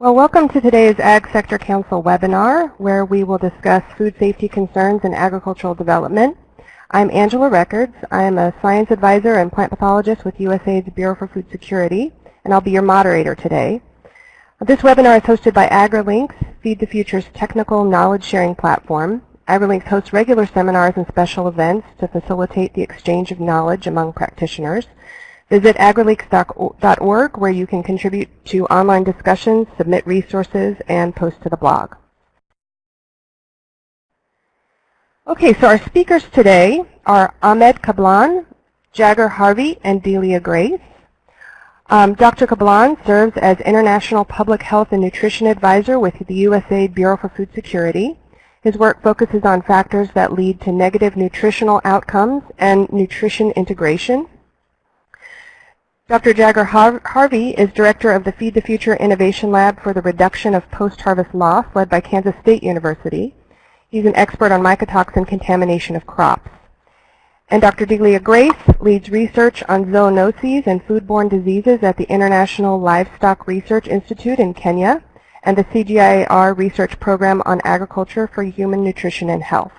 Well, welcome to today's Ag Sector Council webinar, where we will discuss food safety concerns in agricultural development. I'm Angela Records. I am a science advisor and plant pathologist with USAID's Bureau for Food Security, and I'll be your moderator today. This webinar is hosted by AgriLinks, Feed the Future's technical knowledge sharing platform. AgriLinks hosts regular seminars and special events to facilitate the exchange of knowledge among practitioners. Visit agrilinks.org where you can contribute to online discussions, submit resources, and post to the blog. Okay, so our speakers today are Ahmed Kablan, Jagger Harvey, and Delia Grace. Um, Dr. Kablan serves as International Public Health and Nutrition Advisor with the USAID Bureau for Food Security. His work focuses on factors that lead to negative nutritional outcomes and nutrition integration. Dr. Jagger Harvey is director of the Feed the Future Innovation Lab for the Reduction of Post-Harvest Loss, led by Kansas State University. He's an expert on mycotoxin contamination of crops. And Dr. Delia Grace leads research on zoonoses and foodborne diseases at the International Livestock Research Institute in Kenya and the CGIAR Research Program on Agriculture for Human Nutrition and Health.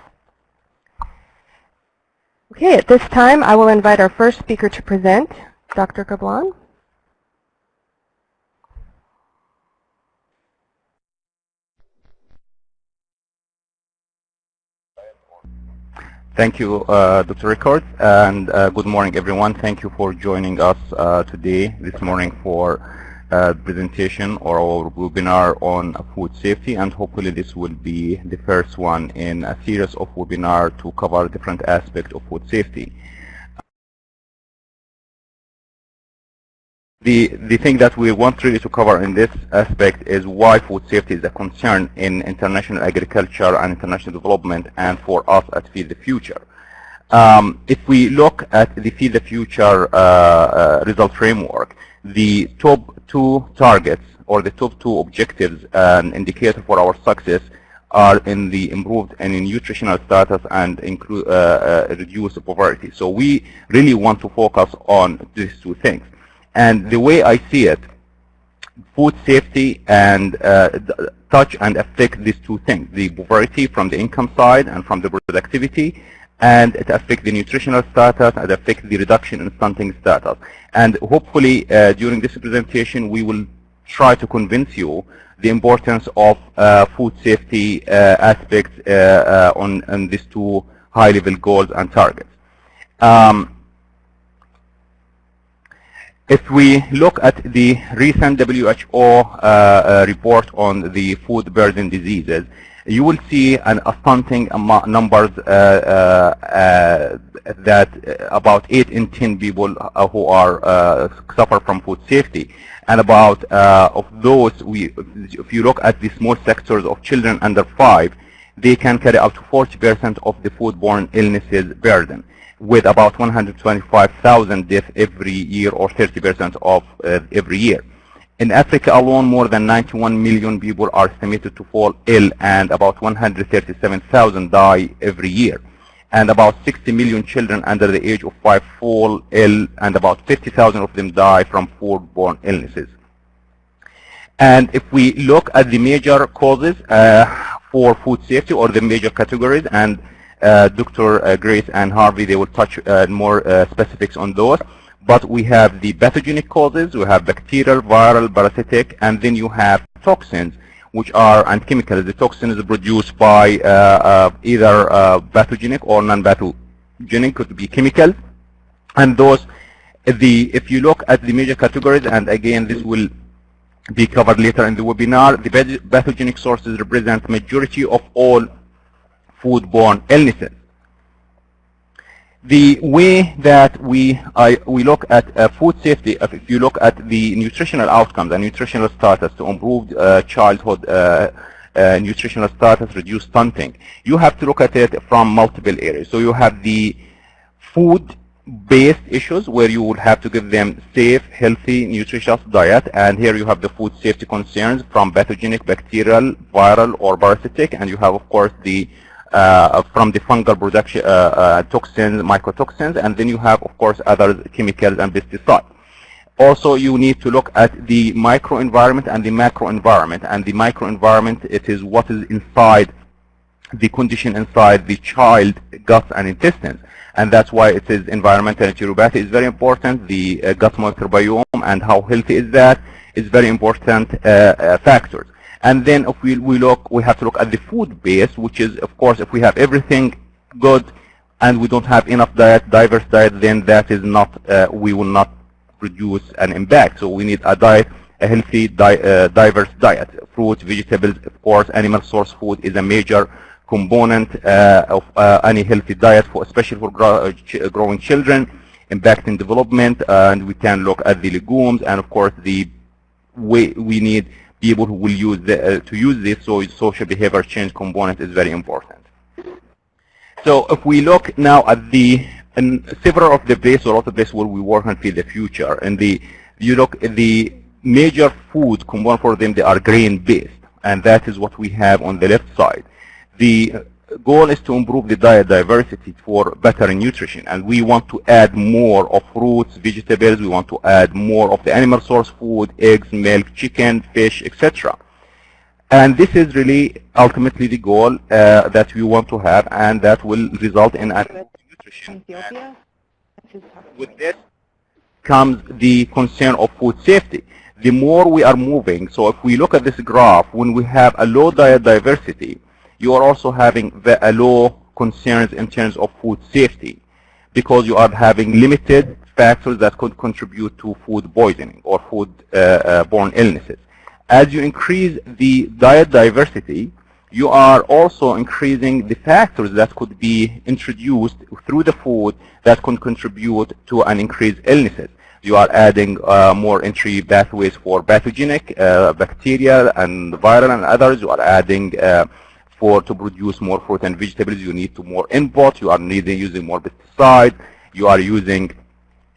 Okay, at this time I will invite our first speaker to present, Dr. Kablan? Thank you, uh, Dr. Records, and uh, good morning, everyone. Thank you for joining us uh, today, this morning, for uh, presentation or our webinar on food safety, and hopefully this will be the first one in a series of webinars to cover different aspects of food safety. The, the thing that we want really to cover in this aspect is why food safety is a concern in international agriculture and international development and for us at Feed the Future. Um, if we look at the Feed the Future uh, uh, result framework, the top two targets or the top two objectives and indicator for our success are in the improved and in nutritional status and include uh, uh, reduced poverty. So we really want to focus on these two things. And the way I see it, food safety and uh, touch and affect these two things, the poverty from the income side and from the productivity, and it affects the nutritional status and affects the reduction in stunting status. And hopefully uh, during this presentation we will try to convince you the importance of uh, food safety uh, aspects uh, uh, on, on these two high-level goals and targets. Um, if we look at the recent WHO uh, uh, report on the food-borne diseases, you will see an astounding numbers uh, uh, uh, that about 8 in 10 people who are suffer from food safety. And about of those, we, if you look at the small sectors of children under 5, they can carry up to 40% of the foodborne illnesses burden with about 125,000 deaths every year or 30% of uh, every year. In Africa alone, more than 91 million people are estimated to fall ill and about 137,000 die every year. And about 60 million children under the age of 5 fall ill and about 50,000 of them die from foodborne illnesses. And if we look at the major causes uh, for food safety or the major categories and Uh, Dr. Uh, Grace and Harvey, they will touch uh, more uh, specifics on those. But we have the pathogenic causes, we have bacterial, viral, parasitic, and then you have toxins, which are, and chemicals. The toxin is produced by uh, either pathogenic or non-pathogenic, could be chemical. And those, the if you look at the major categories, and again, this will be covered later in the webinar, the pathogenic sources represent majority of all foodborne illnesses. The way that we I, we look at uh, food safety, if you look at the nutritional outcomes and nutritional status to improve uh, childhood uh, uh, nutritional status, reduce stunting, you have to look at it from multiple areas. So you have the food based issues where you would have to give them safe, healthy, nutritious diet. And here you have the food safety concerns from pathogenic, bacterial, viral, or parasitic. And you have, of course, the uh, from the fungal production uh, uh, toxins, mycotoxins, and then you have, of course, other chemicals and pesticides. Also, you need to look at the microenvironment and the macroenvironment. And the microenvironment, it is what is inside the condition inside the child gut and intestines. And that's why it is environmental enteropathy is very important. The uh, gut microbiome and how healthy is that is very important uh, uh, factors. And then if we, we look, we have to look at the food base, which is, of course, if we have everything good and we don't have enough diet, diverse diet, then that is not, uh, we will not produce an impact. So we need a diet, a healthy, di uh, diverse diet. Fruits, vegetables, of course, animal source food is a major component uh, of uh, any healthy diet, for especially for uh, ch growing children, impacting development, and we can look at the legumes, and of course the way we need people who will use the, uh, to use this, so social behavior change component is very important. So if we look now at the and several of the places, a lot of places where we work on feed the future, and the you look at the major food component for them, they are grain based, and that is what we have on the left side. The goal is to improve the diet diversity for better nutrition, and we want to add more of fruits, vegetables. We want to add more of the animal source food, eggs, milk, chicken, fish, etc. And this is really ultimately the goal uh, that we want to have, and that will result in nutrition. With this comes the concern of food safety. The more we are moving, so if we look at this graph, when we have a low diet diversity, you are also having a low concerns in terms of food safety because you are having limited factors that could contribute to food poisoning or food-borne uh, uh, illnesses as you increase the diet diversity, you are also increasing the factors that could be introduced through the food that can contribute to an increased illnesses. You are adding uh, more entry pathways for pathogenic uh, bacteria and viral and others. You are adding uh, for to produce more fruit and vegetables. You need to more input. You are needing using more pesticides. You are using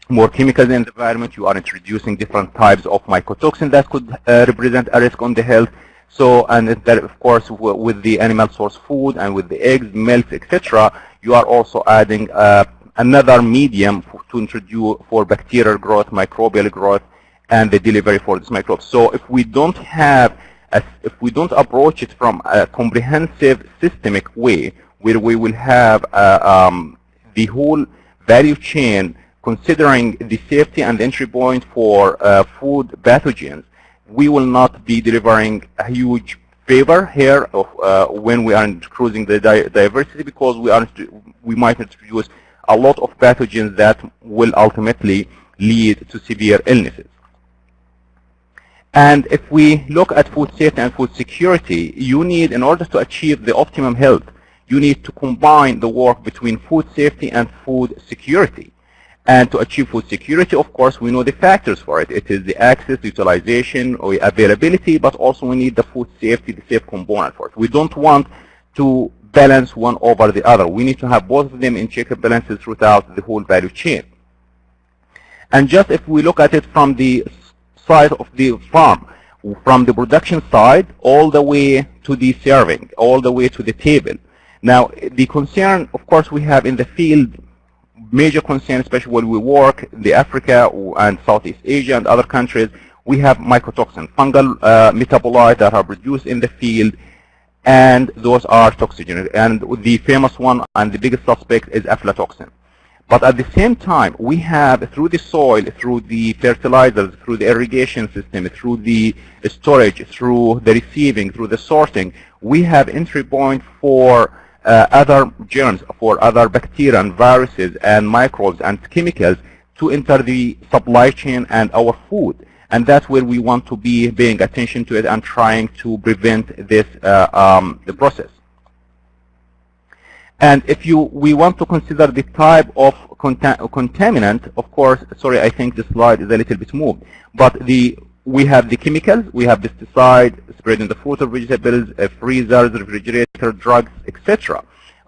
more chemicals in the environment, you are introducing different types of mycotoxin that could uh, represent a risk on the health. So, and that, of course, with the animal source food and with the eggs, milk, etc., you are also adding uh, another medium to introduce for bacterial growth, microbial growth, and the delivery for these microbes. So, if we don't have, a, if we don't approach it from a comprehensive, systemic way, where we will have uh, um, the whole value chain considering the safety and entry point for uh, food pathogens, we will not be delivering a huge favor here of uh, when we are cruising the di diversity because we are we might introduce a lot of pathogens that will ultimately lead to severe illnesses. And if we look at food safety and food security, you need, in order to achieve the optimum health, you need to combine the work between food safety and food security. And to achieve food security, of course, we know the factors for it. It is the access, utilization, or availability, but also we need the food safety, the safe component for it. We don't want to balance one over the other. We need to have both of them in check and balances throughout the whole value chain. And just if we look at it from the side of the farm, from the production side all the way to the serving, all the way to the table. Now, the concern, of course, we have in the field major concern, especially when we work in the Africa and Southeast Asia and other countries, we have mycotoxin, fungal uh, metabolites that are produced in the field, and those are toxigenic. And the famous one and the biggest suspect is aflatoxin. But at the same time, we have through the soil, through the fertilizers, through the irrigation system, through the storage, through the receiving, through the sorting, we have entry point for uh, other germs, for other bacteria and viruses and microbes and chemicals to enter the supply chain and our food. And that's where we want to be paying attention to it and trying to prevent this uh, um, the process. And if you we want to consider the type of conta contaminant, of course, sorry, I think the slide is a little bit moved, but the we have the chemicals, we have pesticide spread in the fruit or vegetables, uh, freezers, refrigerator, drugs, etc.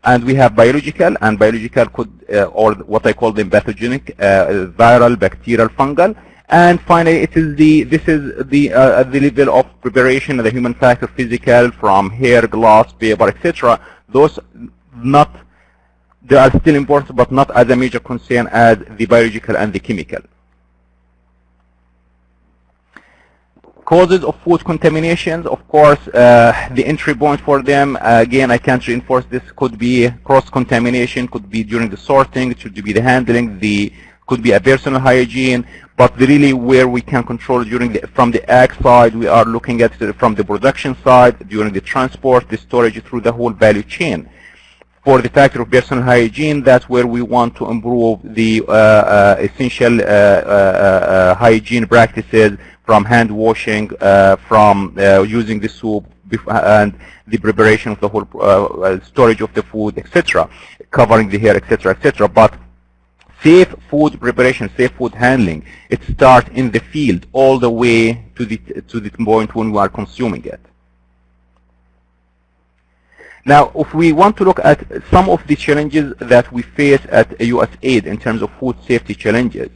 And we have biological, and biological could, uh, or what I call them pathogenic, uh, viral, bacterial, fungal. And finally, it is the this is the uh, the level of preparation, of the human factor, physical, from hair, glass, paper, etc. Those not they are still important, but not as a major concern as the biological and the chemical. Causes of food contaminations, of course, uh, the entry point for them, uh, again, I can't reinforce this, could be cross-contamination, could be during the sorting, it should be the handling, the could be a personal hygiene, but really where we can control during the, from the ag side, we are looking at from the production side, during the transport, the storage through the whole value chain. For the factor of personal hygiene, that's where we want to improve the uh, uh, essential uh, hygiene practices from hand washing, from using the soup and the preparation of the whole uh, storage of the food, etc., covering the hair, etc., etc. But safe food preparation, safe food handling, it starts in the field all the way to the to the point when we are consuming it. Now, if we want to look at some of the challenges that we face at USAID in terms of food safety challenges,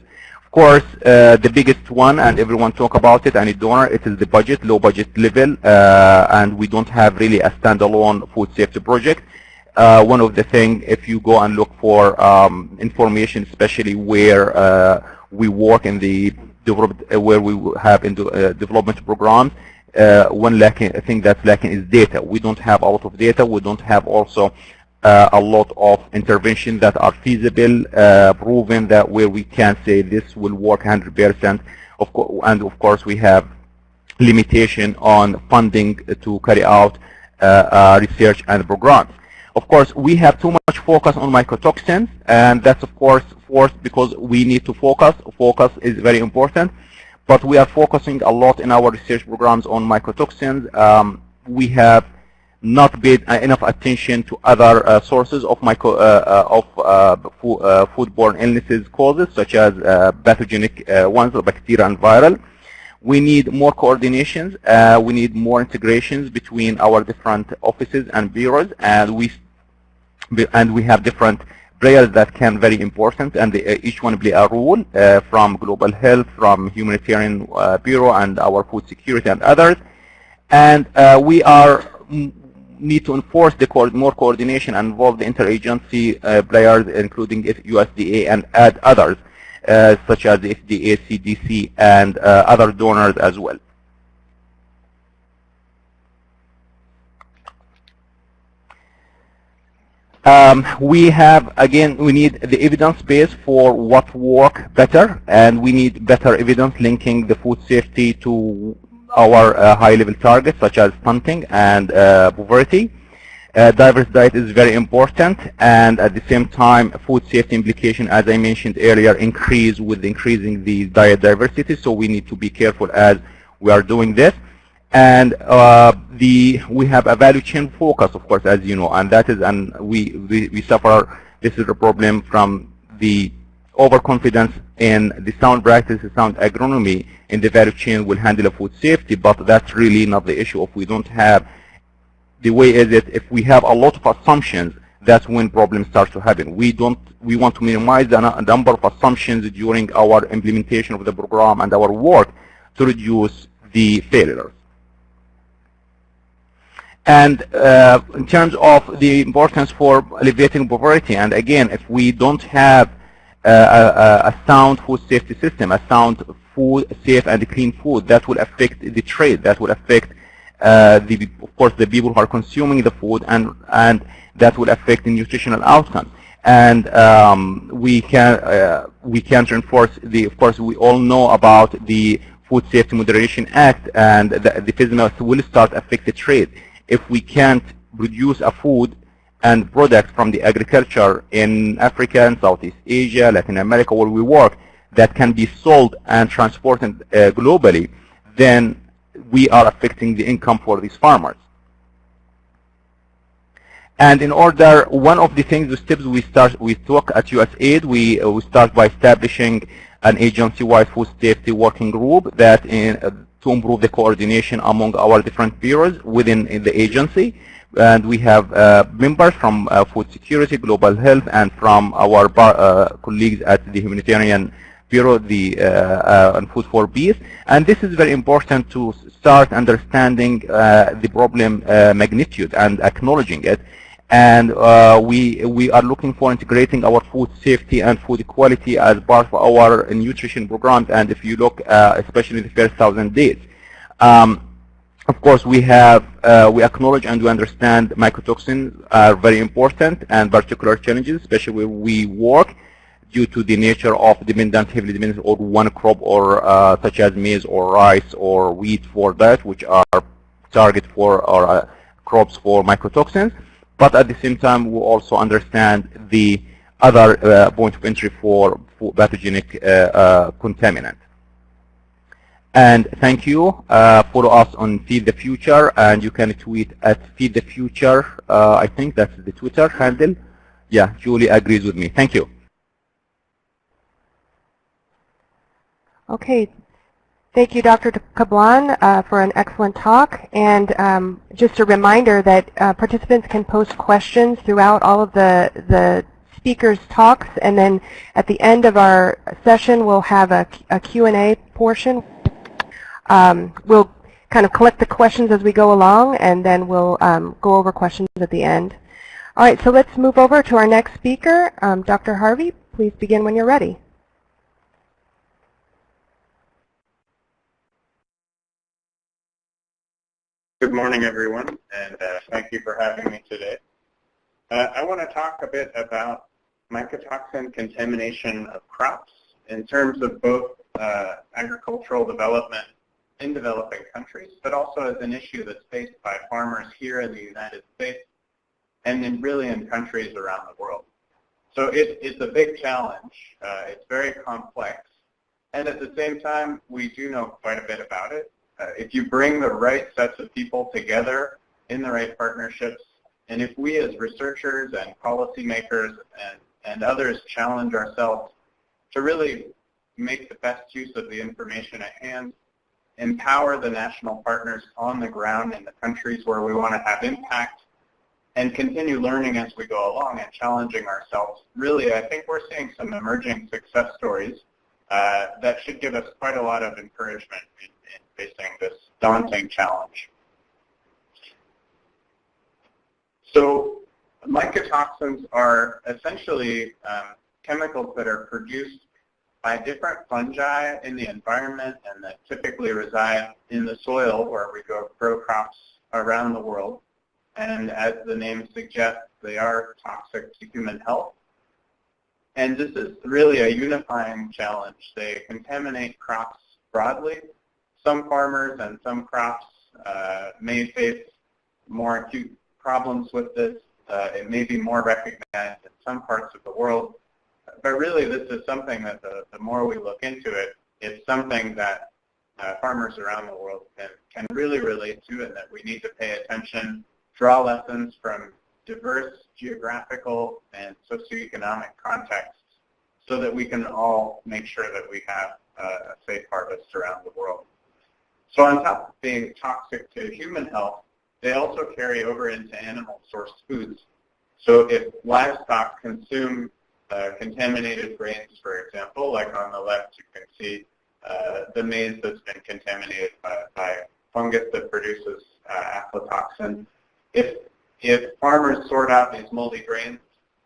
of course, uh, the biggest one, and everyone talk about it, and a donor, it is the budget, low budget level, uh, and we don't have really a standalone food safety project. Uh, one of the things, if you go and look for um, information, especially where uh, we work in the uh, where we have in the uh, development programs, one lacking thing that's lacking is data. We don't have a lot of data. We don't have also uh, a lot of interventions that are feasible, uh, proven that where we can say this will work 100%. Of and of course, we have limitation on funding to carry out uh, uh, research and programs. Of course, we have too much focus on mycotoxins, and that's of course forced because we need to focus. Focus is very important, but we are focusing a lot in our research programs on mycotoxins. Um, we have not paid uh, enough attention to other uh, sources of micro, uh, of fo foodborne illnesses causes, such as pathogenic ones, bacteria and viral. We need more coordinations. we need more integrations between our different offices and bureaus, and we and we have different players that can very important, and they, each one play a role uh, from global health, from humanitarian uh, bureau, and our food security and others. And uh, we are need to enforce the co more coordination and involve the interagency uh, players, including USDA and add others, uh, such as the FDA, CDC, and uh, other donors as well. Um, we have, again, we need the evidence base for what work better, and we need better evidence linking the food safety to our uh, high-level targets such as stunting and uh, poverty. Uh, diverse diet is very important and at the same time food safety implication as I mentioned earlier increase with increasing the diet diversity so we need to be careful as we are doing this and uh, the we have a value chain focus of course as you know and that is and we, we, we suffer this is a problem from the overconfidence in the sound practices, sound agronomy in the value chain will handle the food safety, but that's really not the issue. If we don't have, the way is it, if we have a lot of assumptions, that's when problems start to happen. We don't, we want to minimize the number of assumptions during our implementation of the program and our work to reduce the failures. And uh, in terms of the importance for alleviating poverty, and again, if we don't have a, a, sound food safety system, a sound food, safe and clean food that will affect the trade, that will affect uh, the, of course, the people who are consuming the food, and and that will affect the nutritional outcome. And um, we can uh, we can reinforce the. Of course, we all know about the Food Safety Modernization Act, and the, the FSMA will start affect the trade if we can't produce a food and products from the agriculture in Africa and Southeast Asia, Latin America, where we work, that can be sold and transported uh, globally, then we are affecting the income for these farmers. And in order, one of the things, the steps we start, we took at USAID, we, uh, we start by establishing an agency-wide food safety working group that in, uh, to improve the coordination among our different bureaus within the agency and we have uh, members from uh, food security, global health, and from our uh, colleagues at the humanitarian bureau, the uh, uh, and food for peace. And this is very important to start understanding the problem magnitude and acknowledging it. And we we are looking for integrating our food safety and food quality as part of our nutrition programs. And if you look, especially in the first thousand days, Um, of course, we have uh, we acknowledge and we understand mycotoxins are very important and particular challenges, especially where we work due to the nature of dependent, heavily dependent on one crop or uh, such as maize or rice or wheat for that, which are target for or uh, crops for mycotoxins. But at the same time, we also understand the other uh, point of entry for, for pathogenic uh, uh, contaminant. And thank you. Uh, follow us on Feed the Future, and you can tweet at Feed the Future. I think that's the Twitter handle. Yeah, Julie agrees with me. Thank you. Okay. Thank you, Dr. Kablan, uh, for an excellent talk. And um, just a reminder that uh, participants can post questions throughout all of the, the speakers' talks. And then at the end of our session, we'll have a, a Q&A portion um, we'll kind of collect the questions as we go along, and then we'll um, go over questions at the end. All right, so let's move over to our next speaker. Um, Dr. Harvey, please begin when you're ready. Good morning, everyone, and uh, thank you for having me today. Uh, I want to talk a bit about mycotoxin contamination of crops in terms of both uh, agricultural development in developing countries, but also as an issue that's faced by farmers here in the United States and in really in countries around the world. So it, it's a big challenge. Uh, it's very complex. And at the same time, we do know quite a bit about it. Uh, if you bring the right sets of people together in the right partnerships, and if we as researchers and policymakers and, and others challenge ourselves to really make the best use of the information at hand, empower the national partners on the ground in the countries where we want to have impact, and continue learning as we go along and challenging ourselves. Really, I think we're seeing some emerging success stories uh, that should give us quite a lot of encouragement in, facing this daunting challenge. So mycotoxins are essentially um, chemicals that are produced by different fungi in the environment and that typically reside in the soil where we grow, grow crops around the world. And as the name suggests, they are toxic to human health. And this is really a unifying challenge. They contaminate crops broadly. Some farmers and some crops uh, may face more acute problems with this. Uh, it may be more recognized in some parts of the world but really this is something that the, the more we look into it, it's something that uh, farmers around the world can, can really relate to and that we need to pay attention, draw lessons from diverse geographical and socioeconomic contexts so that we can all make sure that we have uh, a safe harvest around the world. So on top of being toxic to human health, they also carry over into animal-sourced foods. So if livestock consume uh, contaminated grains, for example, like on the left you can see uh, the maize that's been contaminated by, by fungus that produces uh, aflatoxin. If, if farmers sort out these moldy grains,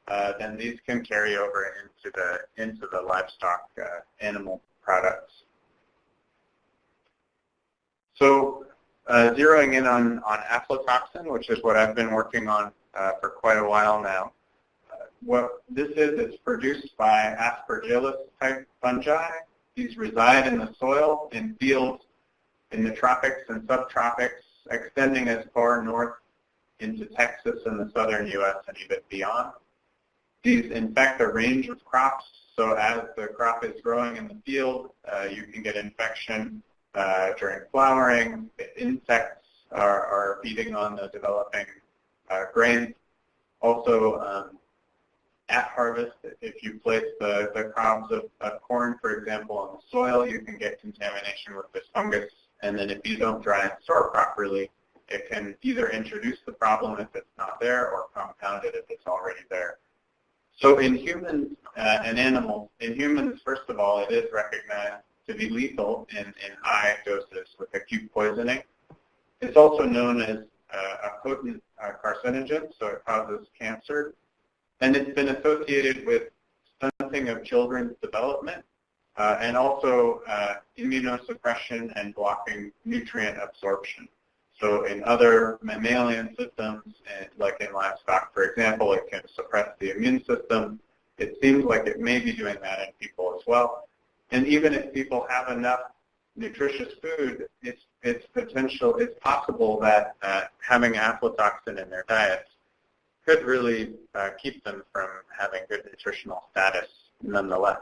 uh, then these can carry over into the, into the livestock uh, animal products. So uh, zeroing in on, on aflatoxin, which is what I've been working on for quite a while now, what this is, it's produced by aspergillus type fungi. These reside in the soil in fields in the tropics and subtropics, extending as far north into Texas and the southern U.S. and even beyond. These infect a range of crops, so as the crop is growing in the field, uh, you can get infection uh, during flowering. Insects are, are, feeding on the developing uh, grain. Also, um, at harvest, if you place the, the crops of, of corn, for example, on the soil, you can get contamination with this fungus. And then if you don't dry and store properly, it can either introduce the problem if it's not there or compound it if it's already there. So in humans uh, and animals, in humans, first of all, it is recognized to be lethal in, in high doses with acute poisoning. It's also known as uh, a potent uh, carcinogen, so it causes cancer and it's been associated with stunting of children's development uh, and also uh, immunosuppression and blocking nutrient absorption. So in other mammalian systems, like in livestock, for example, it can suppress the immune system. It seems like it may be doing that in people as well. And even if people have enough nutritious food, it's, it's potential, it's possible that uh, having aflatoxin in their diets could really uh, keep them from having good nutritional status nonetheless.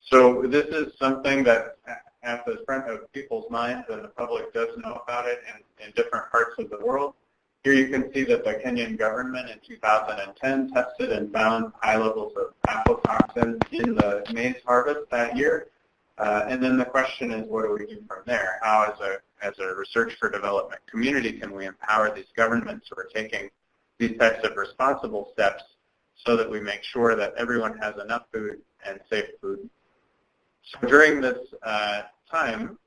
So this is something that at the front of people's minds and the public does know about it in, in different parts of the world. Here you can see that the Kenyan government in 2010 tested and found high levels of aflatoxin in the maize harvest that year. Uh, and then the question is, what do we do from there? How, as a, as a research for development community, can we empower these governments who are taking these types of responsible steps so that we make sure that everyone has enough food and safe food so during this uh, time,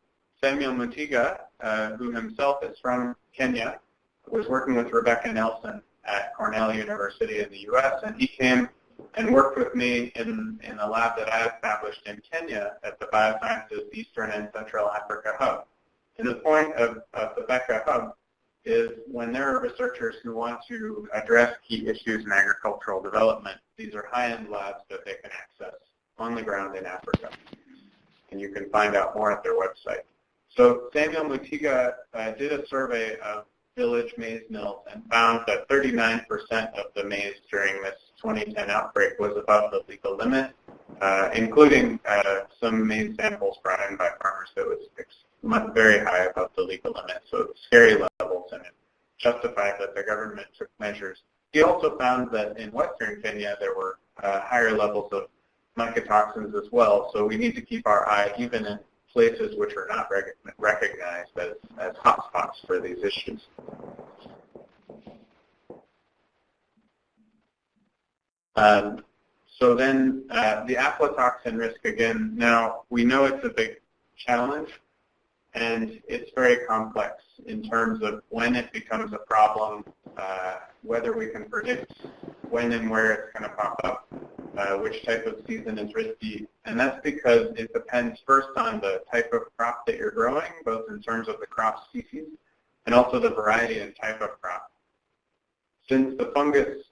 Samuel Mutiga, uh, who himself is from Kenya, was working with Rebecca Nelson at Cornell University in the U.S., and he came and worked with me in, in a lab that I established in Kenya at the Biosciences Eastern and Central Africa Hub. And the point of, of the BECA Hub is when there are researchers who want to address key issues in agricultural development, these are high-end labs that they can access on the ground in Africa and you can find out more at their website. So Samuel Mutiga uh, did a survey of village maize mills and found that 39% of the maize during this 2010 outbreak was above the legal limit, uh, including uh, some maize samples brought in by farmers that was very high above the legal limit, so scary levels, and it justified that the government took measures. He also found that in western Kenya there were uh, higher levels of mycotoxins as well. So we need to keep our eye even in places which are not rec recognized as, as hotspots for these issues. Um, so then uh, the aflatoxin risk again, now we know it's a big challenge and it's very complex in terms of when it becomes a problem, uh, whether we can predict when and where it's going to pop up uh, which type of season is risky. And that's because it depends first on the type of crop that you're growing, both in terms of the crop species and also the variety and type of crop. Since the fungus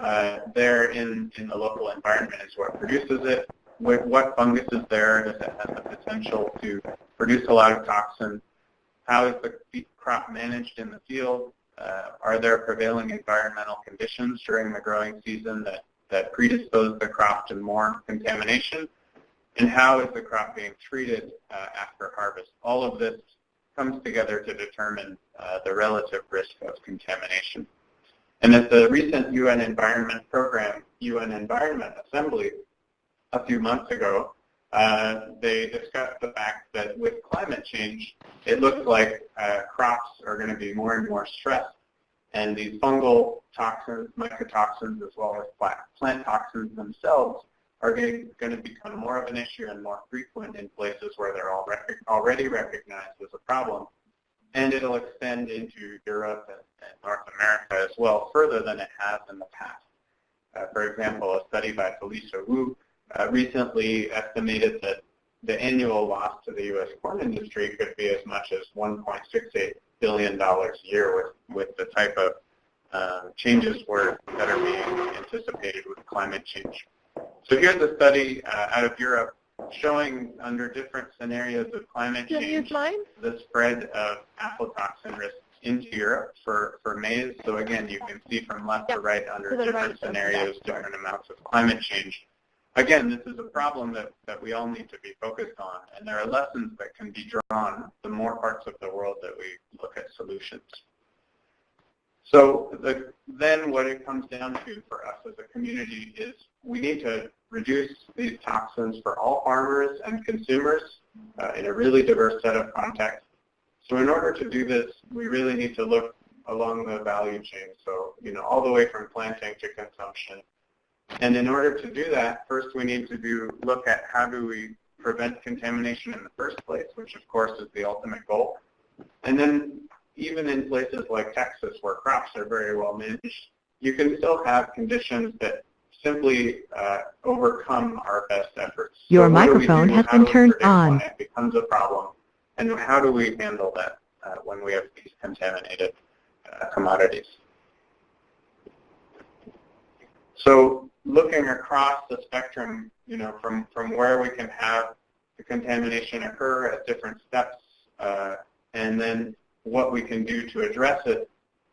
uh, there in, in the local environment is what produces it, with what fungus is there, does it have the potential to produce a lot of toxin? How is the crop managed in the field? Uh, are there prevailing environmental conditions during the growing season that that predispose the crop to more contamination, and how is the crop being treated uh, after harvest. All of this comes together to determine uh, the relative risk of contamination. And at the recent UN Environment Program, UN Environment Assembly, a few months ago, uh, they discussed the fact that with climate change, it looks like uh, crops are going to be more and more stressed and these fungal toxins, mycotoxins, as well as plant toxins themselves are going to become more of an issue and more frequent in places where they're already recognized as a problem. And it'll extend into Europe and, North America as well, further than it has in the past. Uh, for example, a study by Felicia Wu uh, recently estimated that the annual loss to the U.S. corn industry could be as much as 1.68 billion dollars a year with, with the type of uh, changes were, that are being anticipated with climate change. So here's a study uh, out of Europe showing under different scenarios of climate change the spread of aflatoxin risk into Europe for, for maize. So again, you can see from left yep. to right under to different right, scenarios, different amounts of climate change again, this is a problem that, that we all need to be focused on, and there are lessons that can be drawn the more parts of the world that we look at solutions. So the, then what it comes down to for us as a community is we need to reduce these toxins for all farmers and consumers uh, in a really diverse set of contexts. So in order to do this, we really need to look along the value chain. So, you know, all the way from planting to consumption, and in order to do that, first we need to do look at how do we prevent contamination in the first place, which of course is the ultimate goal. And then even in places like Texas where crops are very well managed, you can still have conditions that simply uh, overcome our best efforts. Your So what do microphone do? has How been turned on. It becomes a problem, and how do we handle that uh, when we have these contaminated uh, commodities? So looking across the spectrum, you know, from, from where we can have the contamination occur at different steps, uh, and then what we can do to address it,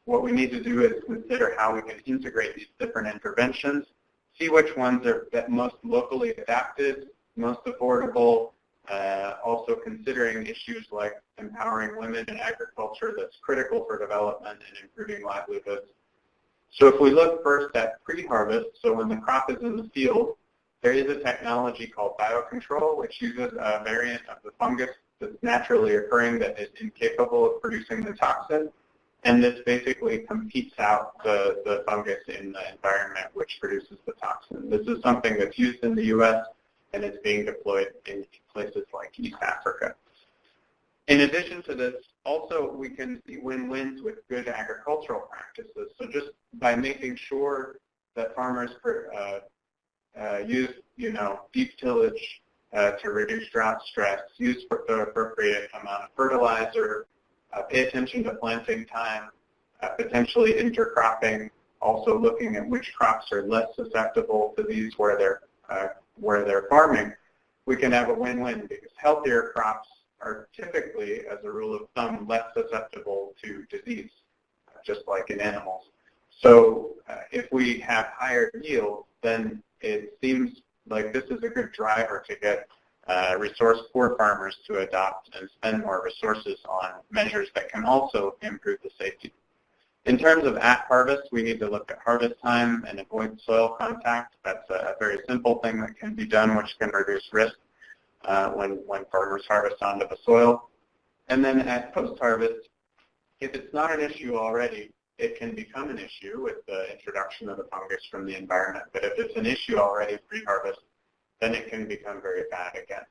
what we need to do is consider how we can integrate these different interventions, see which ones are most locally adapted, most affordable, uh, also considering issues like empowering women in agriculture that's critical for development and improving livelihoods. So if we look first at pre-harvest, so when the crop is in the field, there is a technology called biocontrol, which uses a variant of the fungus that's naturally occurring that is incapable of producing the toxin. And this basically competes out the, the fungus in the environment which produces the toxin. This is something that's used in the U.S. and it's being deployed in places like East Africa. In addition to this, also we can see win-wins with good agricultural practices. So just by making sure that farmers uh, uh, use, you know, deep tillage uh, to reduce drought stress, use the appropriate amount of fertilizer, uh, pay attention to planting time, uh, potentially intercropping, also looking at which crops are less susceptible to these where they're, uh, where they're farming, we can have a win-win because healthier crops are typically, as a rule of thumb, less susceptible to disease, just like in animals. So uh, if we have higher yields, then it seems like this is a good driver to get uh, resource poor farmers to adopt and spend more resources on measures that can also improve the safety. In terms of at harvest, we need to look at harvest time and avoid soil contact. That's a very simple thing that can be done, which can reduce risk uh, when, when farmers harvest onto the soil. And then at post-harvest, if it's not an issue already, it can become an issue with the introduction of the fungus from the environment. But if it's an issue already pre-harvest, then it can become very bad again.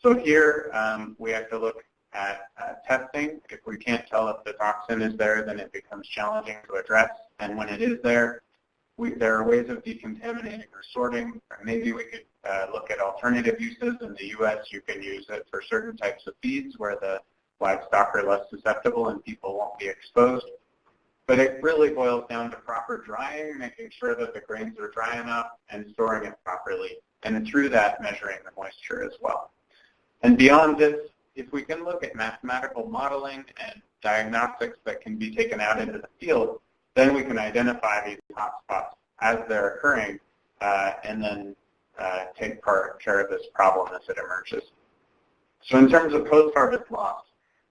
So here um, we have to look at uh, testing. If we can't tell if the toxin is there, then it becomes challenging to address. And when it is there, we, there are ways of decontaminating or sorting. Or maybe we could uh, look at alternative uses. In the U.S., you can use it for certain types of feeds where the livestock are less susceptible and people won't be exposed. But it really boils down to proper drying, making sure that the grains are dry enough and storing it properly. And through that, measuring the moisture as well. And beyond this, if we can look at mathematical modeling and diagnostics that can be taken out into the field, then we can identify these hotspots as they're occurring uh, and then uh, take part, care of this problem as it emerges. So in terms of post-harvest loss,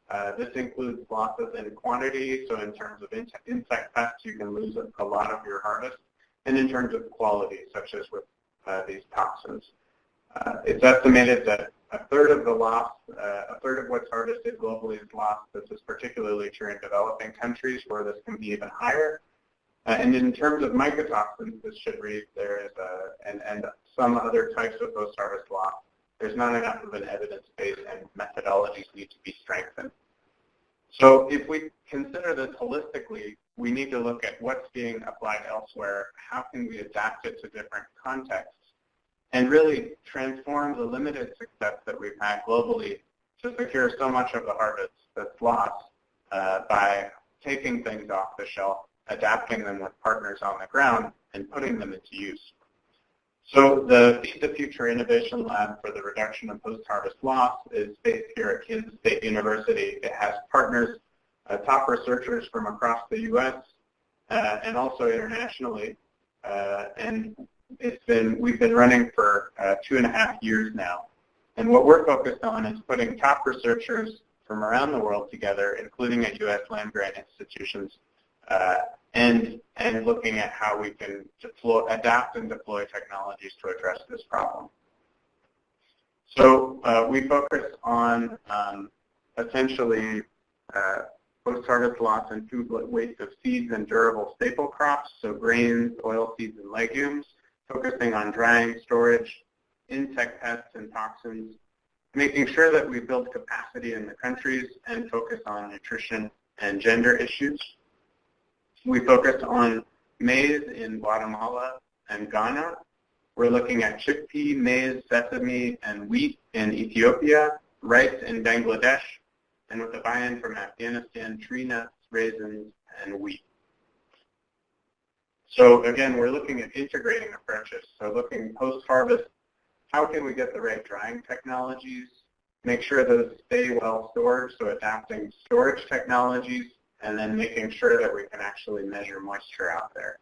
uh, this includes losses in quantity, so in terms of in insect pests, you can lose a, a, lot of your harvest, and in terms of quality, such as with uh, these toxins. Uh, it's estimated that a third of the loss, uh, a third of what's harvested globally is lost. This is particularly true in developing countries where this can be even higher. Uh, and in terms of mycotoxins, this should read there is a, and, and some other types of post-harvest loss there's not enough of an evidence base and methodologies need to be strengthened. So if we consider this holistically, we need to look at what's being applied elsewhere, how can we adapt it to different contexts, and really transform the limited success that we've had globally to secure so much of the harvest that's lost uh, by taking things off the shelf, adapting them with partners on the ground, and putting them into use. So the Feed the Future Innovation Lab for the reduction of post-harvest loss is based here at Kansas State University. It has partners, uh, top researchers from across the U.S. Uh, and also internationally. Uh, and it's been we've been running for uh, two and a half years now. And what we're focused on is putting top researchers from around the world together, including at U.S. land grant institutions, uh, and, and looking at how we can deploy, adapt and deploy technologies to address this problem. So uh, we focus on um, essentially uh, post-harvest loss and food waste of seeds and durable staple crops, so grains, oil seeds, and legumes, focusing on drying, storage, insect pests and toxins, making sure that we build capacity in the countries and focus on nutrition and gender issues. We focused on maize in Guatemala and Ghana, We're looking at chickpea, maize, sesame, and wheat in Ethiopia, rice in Bangladesh, and with a buy-in from Afghanistan, tree nuts, raisins, and wheat. So again, we're looking at integrating approaches. So looking post-harvest, how can we get the right drying technologies, make sure those stay well stored, so adapting storage technologies, and then making sure that we can actually measure moisture out there.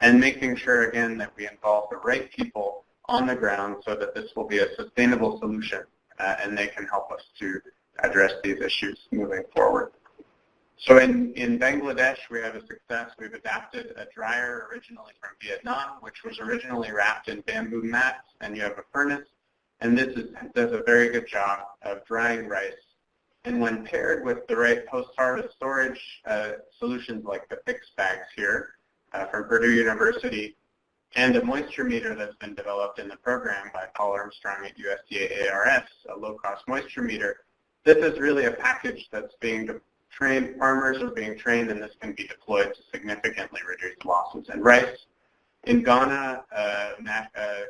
And making sure, again, that we involve the right people on the ground so that this will be a sustainable solution uh, and they can help us to address these issues moving forward. So in, in Bangladesh, we have a success. We've adapted a dryer originally from Vietnam, which was originally wrapped in bamboo mats, and you have a furnace. And this is, does a very good job of drying rice. And when paired with the right post-harvest storage uh, solutions like the PICS bags here uh, from Purdue University, and a moisture meter that's been developed in the program by Paul Armstrong at USDA ARS, a low-cost moisture meter, this is really a package that's being trained, farmers are being trained, and this can be deployed to significantly reduce losses in rice. In Ghana, uh, uh,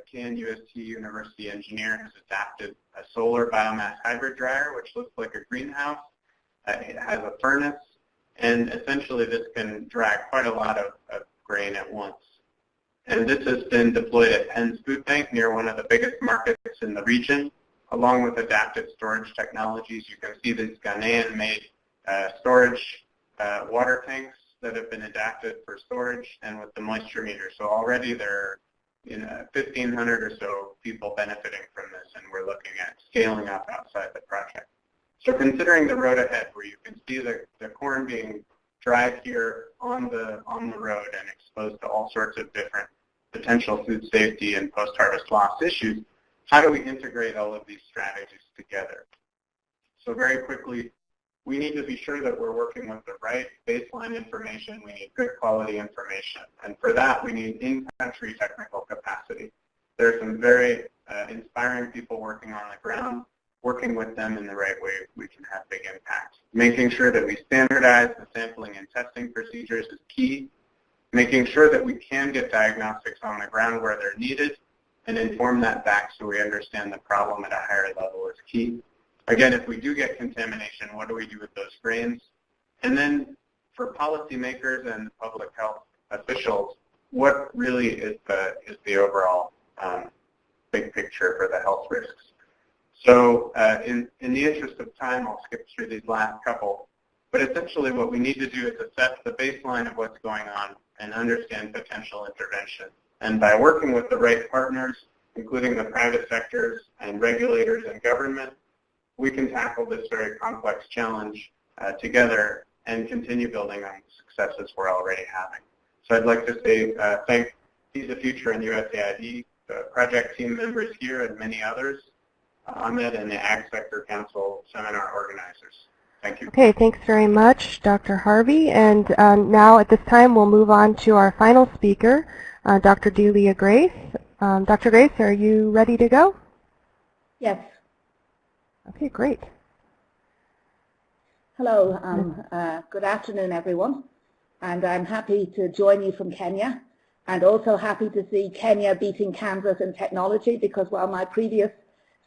University engineer has adapted a solar biomass hybrid dryer, which looks like a greenhouse. Uh, it has a furnace, and essentially this can dry quite a lot of, of grain at once. And this has been deployed at Penn's Food Bank near one of the biggest markets in the region, along with adaptive storage technologies. You can see these Ghanaian-made uh, storage uh, water tanks that have been adapted for storage and with the moisture meter. So already there are you know, 1,500 or so people benefiting from this, and we're looking at scaling up outside the project. So considering the road ahead, where you can see the, the corn being dried here on the, on the road and exposed to all sorts of different potential food safety and post-harvest loss issues, how do we integrate all of these strategies together? So very quickly, we need to be sure that we're working with the right baseline information. We need good quality information. And for that, we need in-country technical capacity. There are some very uh, inspiring people working on the ground. Working with them in the right way, we can have big impact. Making sure that we standardize the sampling and testing procedures is key. Making sure that we can get diagnostics on the ground where they're needed and inform that back so we understand the problem at a higher level is key. Again, if we do get contamination, what do we do with those grains? And then for policymakers and public health officials, what really is the, is the overall um, big picture for the health risks? So uh, in, in the interest of time, I'll skip through these last couple. But essentially what we need to do is assess the baseline of what's going on and understand potential intervention. And by working with the right partners, including the private sectors and regulators and government, we can tackle this very complex challenge uh, together and continue building on the successes we're already having. So I'd like to say uh, thank Feed the Future and USAID, the project team members here and many others, uh, Ahmed and the Ag Sector Council seminar organizers. Thank you. Okay, thanks very much, Dr. Harvey. And um, now at this time, we'll move on to our final speaker, uh, Dr. Delia Grace. Um, Dr. Grace, are you ready to go? Yes. Okay, great. Hello, um, uh, good afternoon everyone and I'm happy to join you from Kenya and also happy to see Kenya beating Kansas in technology because while my previous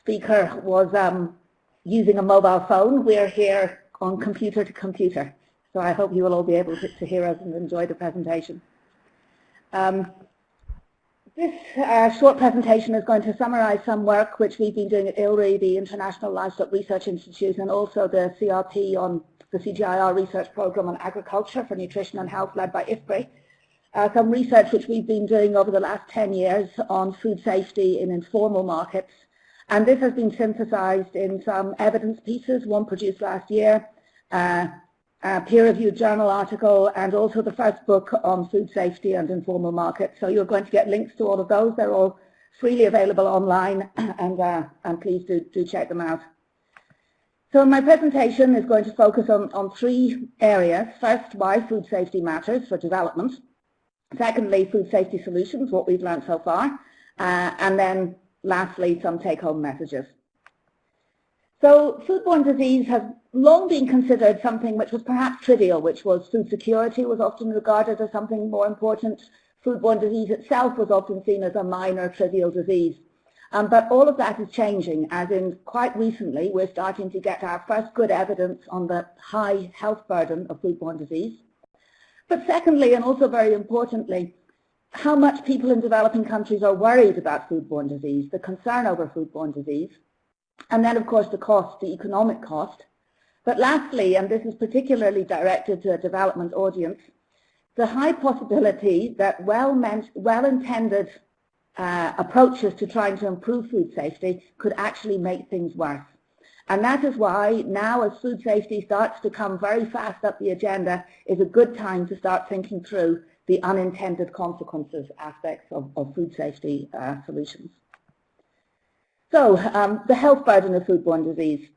speaker was um, using a mobile phone, we're here on computer to computer. So I hope you will all be able to, to hear us and enjoy the presentation. Um, this uh, short presentation is going to summarize some work which we've been doing at ILRI, the International Livestock Research Institute, and also the CRP on the CGIAR research program on agriculture for nutrition and health led by IFPRI. Uh, some research which we've been doing over the last 10 years on food safety in informal markets. And this has been synthesized in some evidence pieces, one produced last year, uh, peer-reviewed journal article, and also the first book on food safety and informal markets. So you're going to get links to all of those. They're all freely available online, and, uh, and please do, do check them out. So my presentation is going to focus on, on three areas. First, why food safety matters for development. Secondly, food safety solutions, what we've learned so far. Uh, and then lastly, some take-home messages. So foodborne disease has long been considered something which was perhaps trivial, which was food security was often regarded as something more important. foodborne disease itself was often seen as a minor trivial disease. Um, but all of that is changing, as in quite recently we're starting to get our first good evidence on the high health burden of foodborne disease. But secondly, and also very importantly, how much people in developing countries are worried about foodborne disease, the concern over foodborne disease, and then of course the cost, the economic cost. But lastly, and this is particularly directed to a development audience, the high possibility that well-intended well uh, approaches to trying to improve food safety could actually make things worse. And that is why now as food safety starts to come very fast up the agenda is a good time to start thinking through the unintended consequences aspects of, of food safety uh, solutions. So um, the health burden of foodborne disease.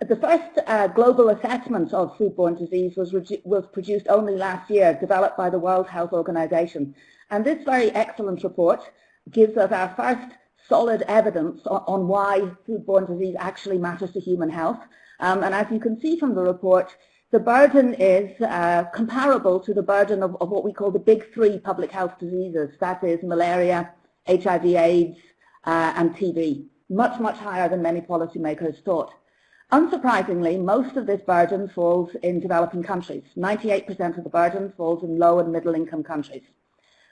The first uh, global assessment of foodborne disease was, was produced only last year, developed by the World Health Organization. And this very excellent report gives us our first solid evidence on, on why foodborne disease actually matters to human health. Um, and as you can see from the report, the burden is uh, comparable to the burden of, of, what we call the big three public health diseases, that is malaria, HIV AIDS, uh, and TB, much, much higher than many policymakers thought. Unsurprisingly, most of this burden falls in developing countries. 98% of the burden falls in low and middle income countries.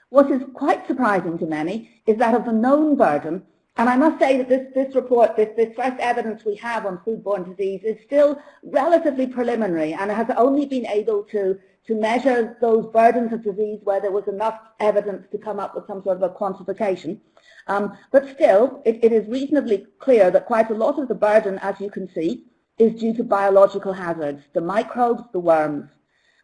What is quite surprising to many is that of the known burden, and I must say that this, this report, this, this first evidence we have on foodborne disease is still relatively preliminary and has only been able to, to measure those burdens of disease where there was enough evidence to come up with some sort of a quantification. Um, but still, it, it is reasonably clear that quite a lot of the burden, as you can see, is due to biological hazards, the microbes, the worms.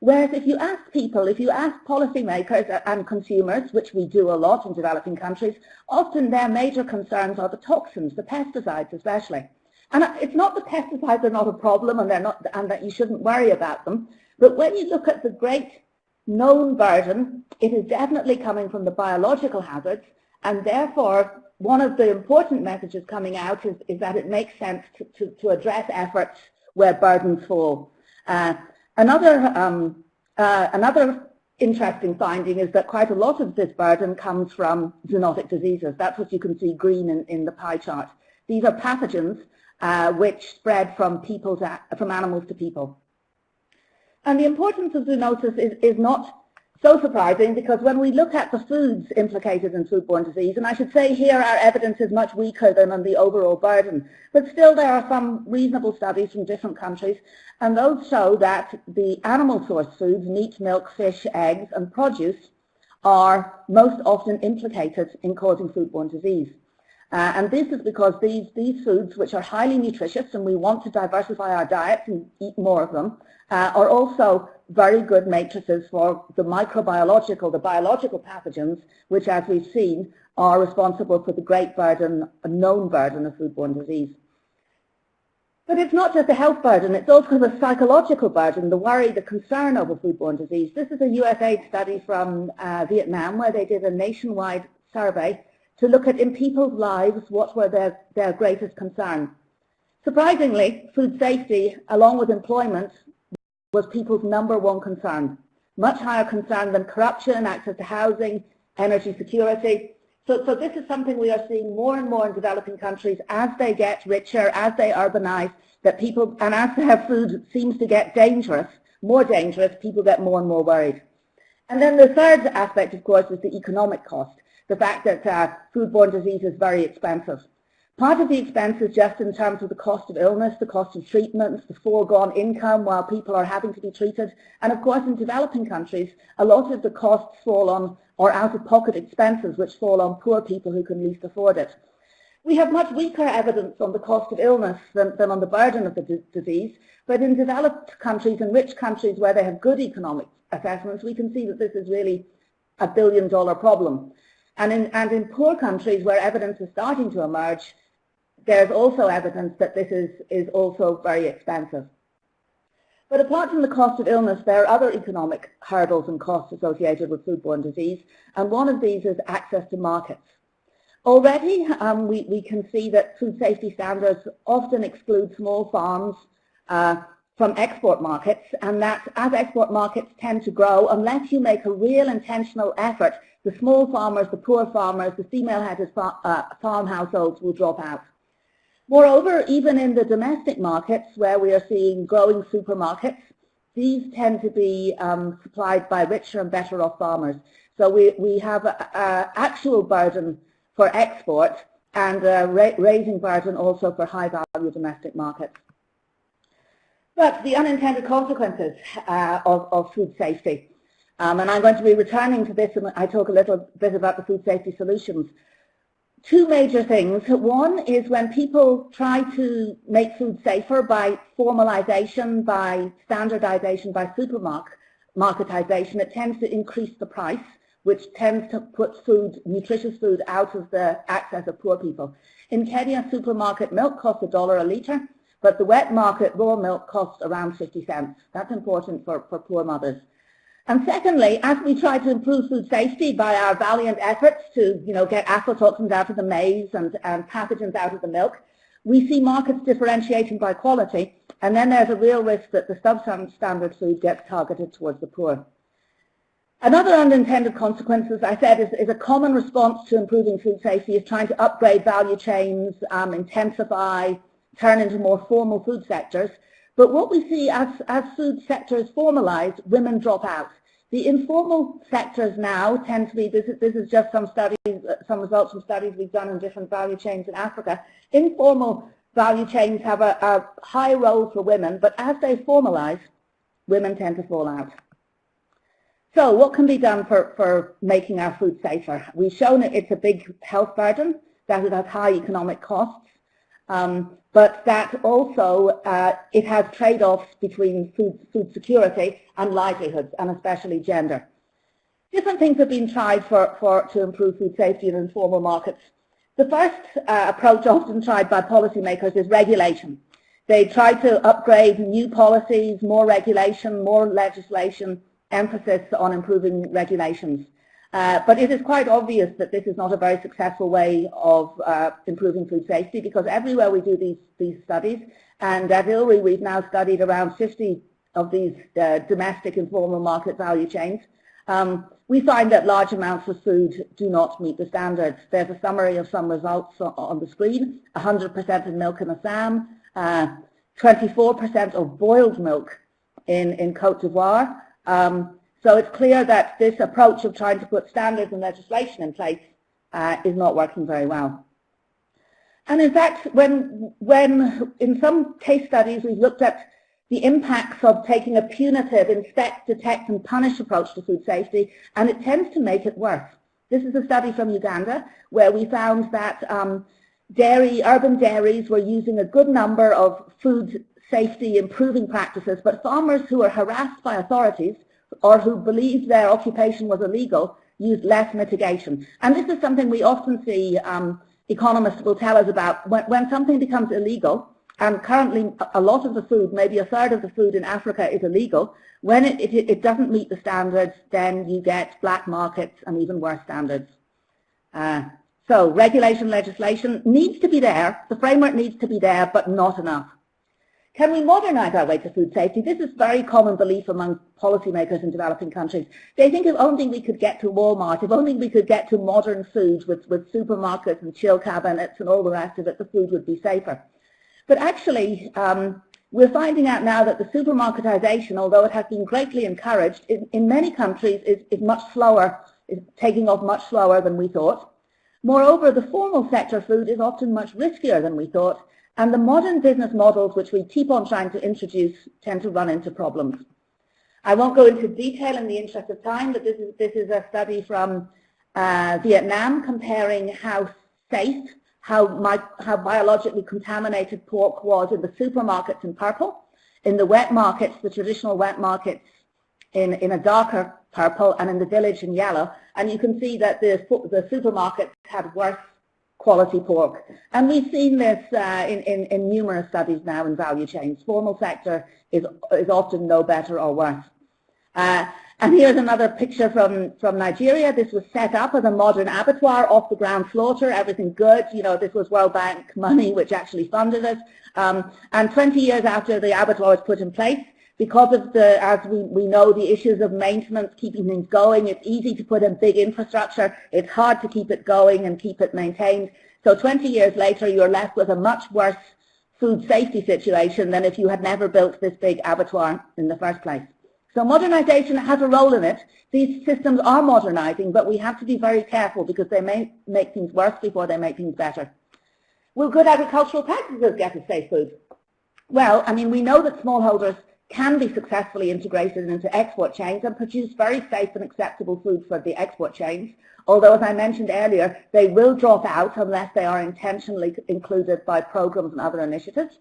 Whereas if you ask people, if you ask policymakers and consumers, which we do a lot in developing countries, often their major concerns are the toxins, the pesticides especially. And it's not that pesticides are not a problem and, they're not, and that you shouldn't worry about them, but when you look at the great known burden, it is definitely coming from the biological hazards, and therefore one of the important messages coming out is, is that it makes sense to, to, to address efforts where burdens fall. Uh, Another, um, uh, another interesting finding is that quite a lot of this burden comes from zoonotic diseases. That's what you can see green in, in the pie chart. These are pathogens uh, which spread from, people to, from animals to people. And the importance of zoonosis is, is not so surprising because when we look at the foods implicated in foodborne disease, and I should say here our evidence is much weaker than on the overall burden, but still there are some reasonable studies from different countries, and those show that the animal source foods, meat, milk, fish, eggs, and produce, are most often implicated in causing foodborne disease. Uh, and this is because these, these foods, which are highly nutritious, and we want to diversify our diets and eat more of them, uh, are also very good matrices for the microbiological, the biological pathogens, which, as we've seen, are responsible for the great burden, a known burden of foodborne disease. But it's not just a health burden, it's also the psychological burden, the worry, the concern over foodborne disease. This is a USAID study from uh, Vietnam where they did a nationwide survey to look at in people's lives what were their, their greatest concerns. Surprisingly, food safety, along with employment, was people's number one concern. Much higher concern than corruption, access to housing, energy security. So, so this is something we are seeing more and more in developing countries as they get richer, as they urbanize, that people, and as their food seems to get dangerous, more dangerous, people get more and more worried. And then the third aspect, of course, is the economic cost the fact that uh, foodborne disease is very expensive. Part of the expense is just in terms of the cost of illness, the cost of treatments, the foregone income while people are having to be treated. And of course, in developing countries, a lot of the costs fall on, or out-of-pocket expenses, which fall on poor people who can least afford it. We have much weaker evidence on the cost of illness than, than on the burden of the disease, but in developed countries and rich countries where they have good economic assessments, we can see that this is really a billion dollar problem. And in, and in poor countries where evidence is starting to emerge, there's also evidence that this is, is also very expensive. But apart from the cost of illness, there are other economic hurdles and costs associated with foodborne disease, and one of these is access to markets. Already, um, we, we can see that food safety standards often exclude small farms, uh, from export markets, and that as export markets tend to grow, unless you make a real intentional effort, the small farmers, the poor farmers, the female-headed uh, farm households will drop out. Moreover, even in the domestic markets where we are seeing growing supermarkets, these tend to be um, supplied by richer and better off farmers. So we, we have an actual burden for export and a ra raising burden also for high value domestic markets. But the unintended consequences uh, of, of, food safety, um, and I'm going to be returning to this and I talk a little bit about the food safety solutions. Two major things. One is when people try to make food safer by formalization, by standardization, by supermarketization, it tends to increase the price, which tends to put food, nutritious food out of the access of poor people. In Kenya, supermarket milk costs a dollar a litre. But the wet market raw milk costs around 50 cents. That's important for, for poor mothers. And secondly, as we try to improve food safety by our valiant efforts to you know, get aflatoxins out of the maize and, and pathogens out of the milk, we see markets differentiating by quality, and then there's a real risk that the substandard standard food gets targeted towards the poor. Another unintended consequence, as I said, is, is, a common response to improving food safety is trying to upgrade value chains, um, intensify turn into more formal food sectors. But what we see as, as food sectors formalize, women drop out. The informal sectors now tend to be, this is, this is just some studies, some results from studies we've done in different value chains in Africa. Informal value chains have a, a high role for women, but as they formalize, women tend to fall out. So what can be done for, for making our food safer? We've shown it's a big health burden, that it has high economic costs, um, but that also uh, it has trade-offs between food, food security and livelihoods, and especially gender. Different things have been tried for, for, to improve food safety in informal markets. The first uh, approach often tried by policymakers is regulation. They try to upgrade new policies, more regulation, more legislation, emphasis on improving regulations. Uh, but it is quite obvious that this is not a very successful way of uh, improving food safety because everywhere we do these, these studies, and at ILRI we've now studied around 50 of these uh, domestic informal market value chains, um, we find that large amounts of food do not meet the standards. There's a summary of some results on the screen. 100% of milk in Assam, 24% uh, of boiled milk in, in Cote d'Ivoire, um, so it's clear that this approach of trying to put standards and legislation in place uh, is not working very well. And in fact, when, when in some case studies we've looked at the impacts of taking a punitive inspect, detect and punish approach to food safety, and it tends to make it worse. This is a study from Uganda where we found that um, dairy, urban dairies were using a good number of food safety improving practices, but farmers who are harassed by authorities or who believed their occupation was illegal used less mitigation. And this is something we often see um, economists will tell us about. When, when something becomes illegal, and currently a lot of the food, maybe a third of the food in Africa is illegal, when it, it, it doesn't meet the standards, then you get black markets and even worse standards. Uh, so regulation legislation needs to be there, the framework needs to be there, but not enough. Can we modernize our way to food safety? This is a very common belief among policymakers in developing countries. They think if only we could get to Walmart, if only we could get to modern food with, with supermarkets and chill cabinets and all the rest of it, the food would be safer. But actually, um, we're finding out now that the supermarketization, although it has been greatly encouraged, in, in many countries is, is much slower, is taking off much slower than we thought. Moreover, the formal sector food is often much riskier than we thought, and the modern business models which we keep on trying to introduce tend to run into problems. I won't go into detail in the interest of time, but this is, this is a study from uh, Vietnam comparing how safe, how, my, how biologically contaminated pork was in the supermarkets in purple, in the wet markets, the traditional wet markets in, in a darker purple, and in the village in yellow. And you can see that the, the supermarkets had worse quality pork. And we've seen this uh, in, in, in, numerous studies now in value chains. Formal sector is, is often no better or worse. Uh, and here's another picture from, from Nigeria. This was set up as a modern abattoir, off the ground slaughter, everything good. You know, this was World Bank money which actually funded it. Um, and 20 years after the abattoir was put in place, because of the, as we, we know, the issues of maintenance, keeping things going, it's easy to put in big infrastructure. It's hard to keep it going and keep it maintained. So 20 years later, you're left with a much worse food safety situation than if you had never built this big abattoir in the first place. So modernization has a role in it. These systems are modernizing, but we have to be very careful because they may make things worse before they make things better. Will good agricultural practices get us safe food? Well, I mean, we know that smallholders can be successfully integrated into export chains and produce very safe and acceptable food for the export chains. Although, as I mentioned earlier, they will drop out unless they are intentionally included by programs and other initiatives.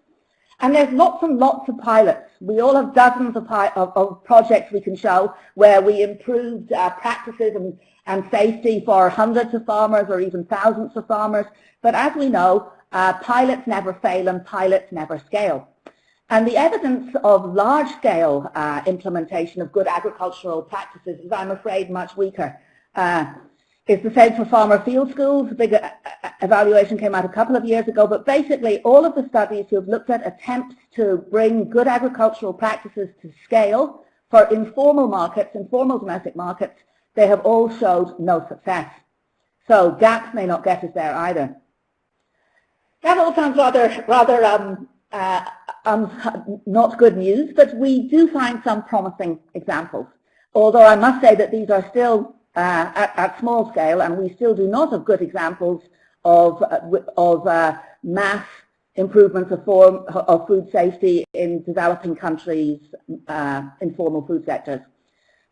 And there's lots and lots of pilots. We all have dozens of, of, of projects we can show where we improved uh, practices and, and safety for hundreds of farmers or even thousands of farmers. But as we know, uh, pilots never fail and pilots never scale. And the evidence of large-scale uh, implementation of good agricultural practices is, I'm afraid, much weaker. Uh, it's the same for farmer field schools. A big uh, uh, evaluation came out a couple of years ago, but basically all of the studies who have looked at attempts to bring good agricultural practices to scale for informal markets, informal domestic markets, they have all showed no success. So gaps may not get us there either. That all sounds rather, rather um, uh, um, not good news, but we do find some promising examples. Although I must say that these are still uh, at, at, small scale, and we still do not have good examples of, uh, of uh, mass improvements of, form, of food safety in developing countries' uh, informal food sectors.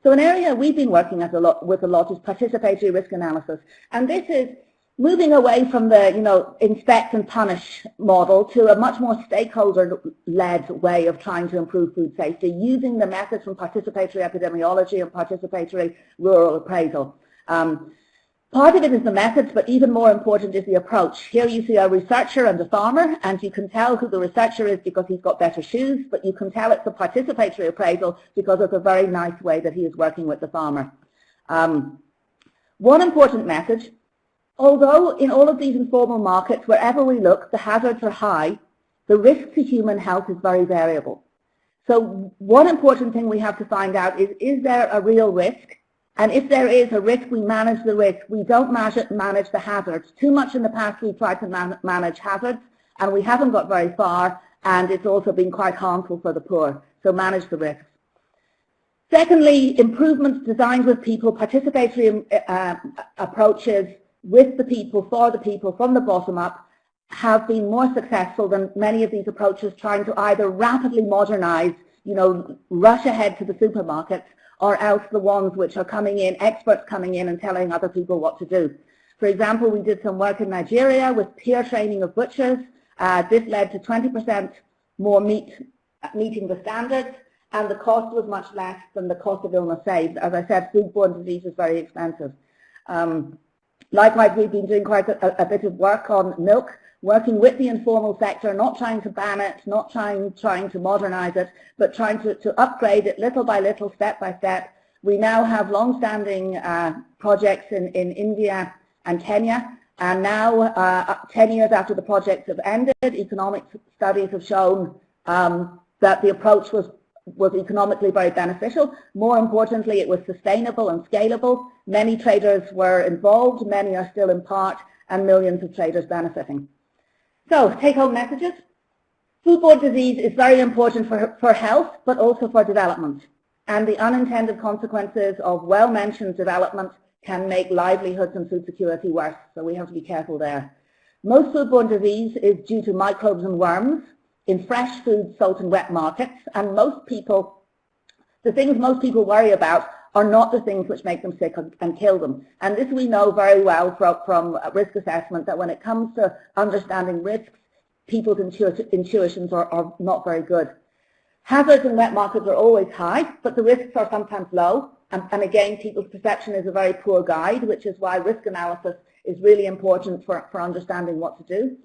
So an area we've been working a lot, with a lot is participatory risk analysis. And this is moving away from the, you know, inspect and punish model to a much more stakeholder-led way of trying to improve food safety, using the methods from participatory epidemiology and participatory rural appraisal. Um, part of it is the methods, but even more important is the approach. Here you see a researcher and a farmer, and you can tell who the researcher is because he's got better shoes, but you can tell it's a participatory appraisal because it's a very nice way that he is working with the farmer. Um, one important message Although in all of these informal markets, wherever we look, the hazards are high, the risk to human health is very variable. So one important thing we have to find out is, is there a real risk? And if there is a risk, we manage the risk. We don't manage the hazards. Too much in the past we've tried to man manage hazards, and we haven't got very far, and it's also been quite harmful for the poor. So manage the risks. Secondly, improvements designed with people, participatory uh, approaches, with the people, for the people, from the bottom up, have been more successful than many of these approaches trying to either rapidly modernize, you know, rush ahead to the supermarkets, or else the ones which are coming in, experts coming in and telling other people what to do. For example, we did some work in Nigeria with peer training of butchers. Uh, this led to 20% more meat meeting the standards, and the cost was much less than the cost of illness saved. As I said, foodborne disease is very expensive. Um, Likewise, we've been doing quite a, a, bit of work on milk, working with the informal sector, not trying to ban it, not trying, trying to modernize it, but trying to, to upgrade it little by little, step by step. We now have long-standing uh, projects in, in India and Kenya, and now, uh, 10 years after the projects have ended, economic studies have shown um, that the approach was was economically very beneficial. More importantly, it was sustainable and scalable. Many traders were involved, many are still in part, and millions of traders benefiting. So, take-home messages. Foodborne disease is very important for, for health, but also for development. And the unintended consequences of well-mentioned development can make livelihoods and food security worse, so we have to be careful there. Most foodborne disease is due to microbes and worms, in fresh food, salt and wet markets, and most people, the things most people worry about are not the things which make them sick and kill them. And this we know very well from, from risk assessment, that when it comes to understanding risks, people's intu intuitions are, are not very good. Hazards in wet markets are always high, but the risks are sometimes low. And, and, again, people's perception is a very poor guide, which is why risk analysis is really important for, for understanding what to do.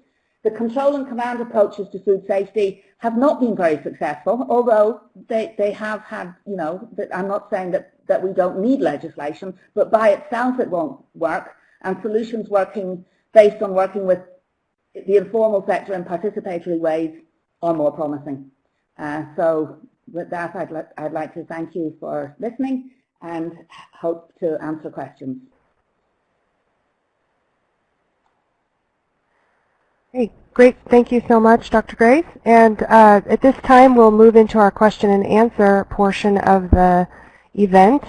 The control and command approaches to food safety have not been very successful, although they, they have had, you know, I'm not saying that, that we don't need legislation, but by itself it won't work, and solutions working based on working with the informal sector in participatory ways are more promising. Uh, so with that, I'd, I'd like to thank you for listening and hope to answer questions. Hey, great. Thank you so much, Dr. Grace. And uh, at this time, we'll move into our question and answer portion of the event.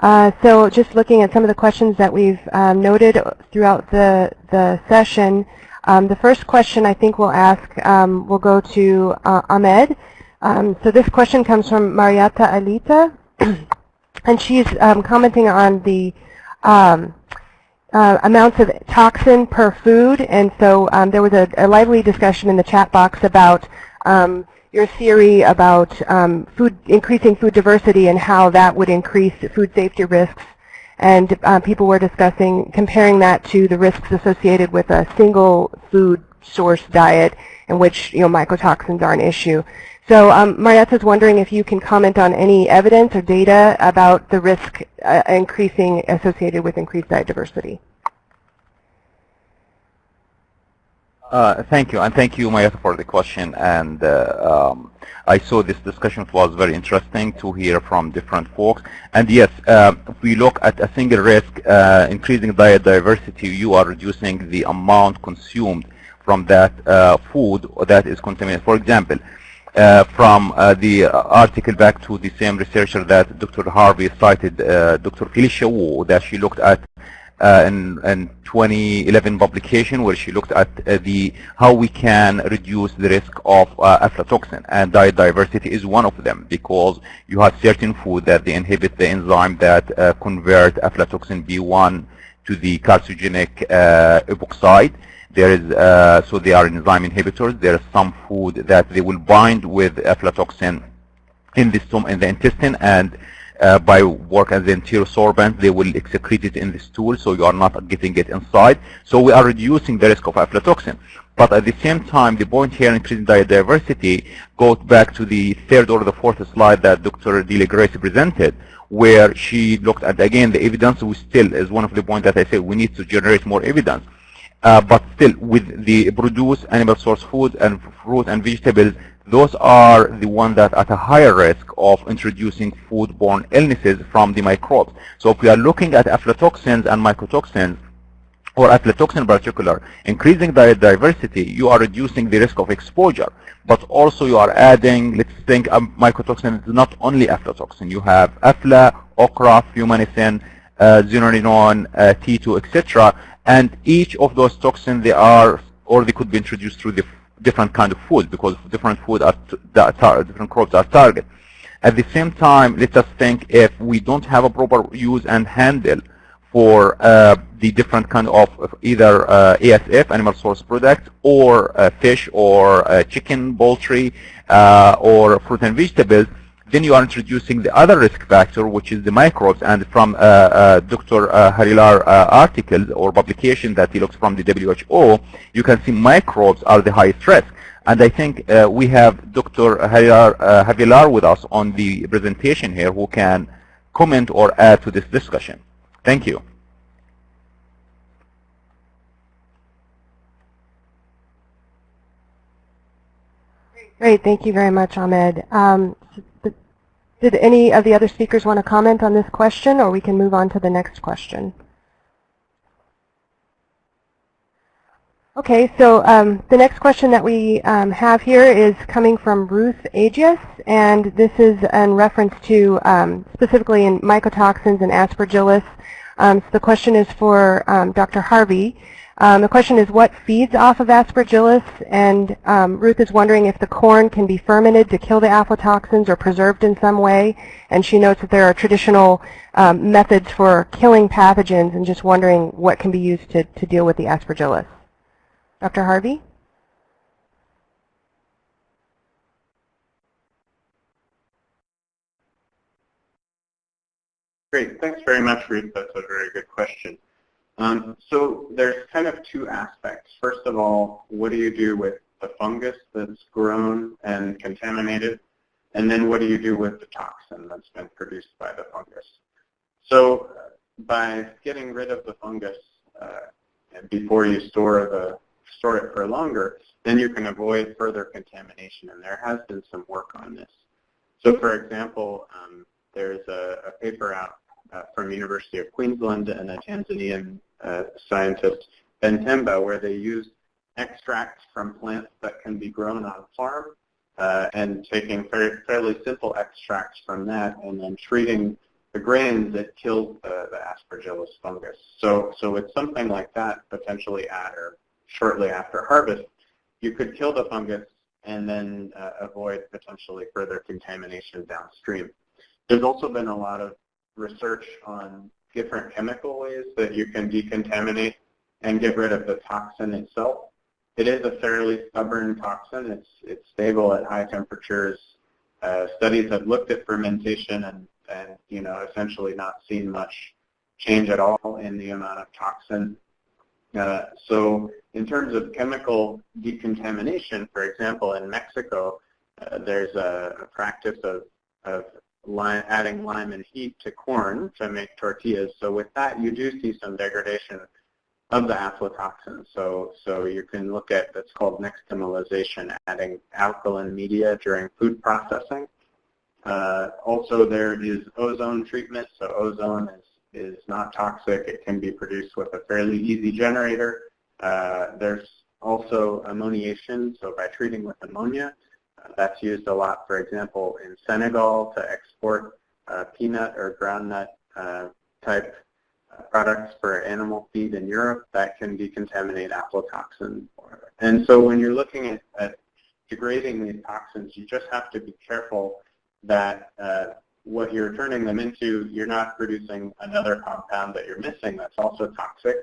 Uh, so just looking at some of the questions that we've um, noted throughout the, the session, um, the first question I think we'll ask um, will go to uh, Ahmed. Um, so this question comes from Marietta Alita, and she's um, commenting on the um, uh, amounts of toxin per food. And so um, there was a, a, lively discussion in the chat box about um, your theory about um, food increasing food diversity and how that would increase food safety risks. And uh, people were discussing comparing that to the risks associated with a single food source diet in which you know mycotoxins are an issue. So um, Marietta's wondering if you can comment on any evidence or data about the risk uh, increasing associated with increased diet diversity. Uh, thank you, and thank you, Marietta, for the question. And uh, um, I saw this discussion was very interesting to hear from different folks. And yes, uh, if we look at a single risk, uh, increasing diet diversity, you are reducing the amount consumed from that uh, food that is contaminated. For example, from uh, the article back to the same researcher that Dr. Harvey cited, uh, Dr. Felicia Wu, that she looked at uh, in, in 2011 publication where she looked at uh, the how we can reduce the risk of uh, aflatoxin and diet diversity is one of them because you have certain food that they inhibit the enzyme that convert aflatoxin B1 to the carcinogenic epoxide there is, uh, so they are enzyme inhibitors. There is some food that they will bind with aflatoxin in the stomach, in the intestine, and uh, by work as an enterosorbent, they will excrete it in the stool, so you are not getting it inside. So we are reducing the risk of aflatoxin. But at the same time, the point here, increasing diversity, goes back to the third or the fourth slide that Dr. Delia Grace presented, where she looked at, again, the evidence we still is one of the points that I said we need to generate more evidence. Uh, but still, with the produce animal source food and fruit and vegetables, those are the ones that are at a higher risk of introducing foodborne illnesses from the microbes. So if we are looking at aflatoxins and mycotoxins, or aflatoxin in particular, increasing diet diversity, you are reducing the risk of exposure. But also you are adding, let's think um, mycotoxin is not only aflatoxin. You have afla, okra, fumonisin, uh, uh, T2, etc. And each of those toxins, they are, or they could be introduced through the different kind of food because different food are different crops are target. At the same time, let us think if we don't have a proper use and handle for uh, the different kind of either uh, ASF, animal source product, or uh, fish or uh, chicken, poultry, uh, or fruit and vegetables, then you are introducing the other risk factor, which is the microbes. And from uh, uh, Dr. Uh, Harilar article or publication that he looks from the WHO, you can see microbes are the highest risk. And I think uh, we have Dr. Harilar, uh, Havelaar with us on the presentation here who can comment or add to this discussion. Thank you. Great. Thank you very much, Ahmed. Um, did any of the other speakers want to comment on this question, or we can move on to the next question? Okay, so um, the next question that we um, have here is coming from Ruth Agius, and this is in reference to um, specifically in mycotoxins and aspergillus. Um, so the question is for um, Dr. Harvey. Um, the question is what feeds off of aspergillus and um, Ruth is wondering if the corn can be fermented to kill the aflatoxins or preserved in some way and she notes that there are traditional um, methods for killing pathogens and just wondering what can be used to, to deal with the aspergillus. Dr. Harvey? Great. Thanks very much, Ruth. That's a very good question. Um, so there's kind of two aspects. First of all, what do you do with the fungus that's grown and contaminated? And then what do you do with the toxin that's been produced by the fungus? So by getting rid of the fungus uh, before you store the store it for longer, then you can avoid further contamination. And there has been some work on this. So for example, um, there's a, a, paper out uh, from University of Queensland and a Tanzanian uh, scientist, Ben Temba, where they use extracts from plants that can be grown on a farm uh, and taking fairly simple extracts from that and then treating the grains that kills the, the aspergillus fungus. So, so it's something like that potentially at or shortly after harvest, you could kill the fungus and then uh, avoid potentially further contamination downstream. There's also been a lot of research on different chemical ways that you can decontaminate and get rid of the toxin itself. It is a fairly stubborn toxin. It's, it's stable at high temperatures. Uh, studies have looked at fermentation and, and, you know, essentially not seen much change at all in the amount of toxin. Uh, so in terms of chemical decontamination, for example, in Mexico, uh, there's a, a, practice of, of lime, adding lime and heat to corn to make tortillas. So with that, you do see some degradation of the aflatoxin. So, so you can look at what's called nixtamalization, adding alkaline media during food processing. Uh, also, there is ozone treatment. So ozone is, is not toxic. It can be produced with a fairly easy generator. Uh, there's also ammoniation, so by treating with ammonia. Uh, that's used a lot, for example, in Senegal to export uh, peanut or groundnut uh, type products for animal feed in Europe that can decontaminate aflatoxin. And so when you're looking at, at degrading these toxins, you just have to be careful that uh, what you're turning them into, you're not producing another compound that you're missing that's also toxic,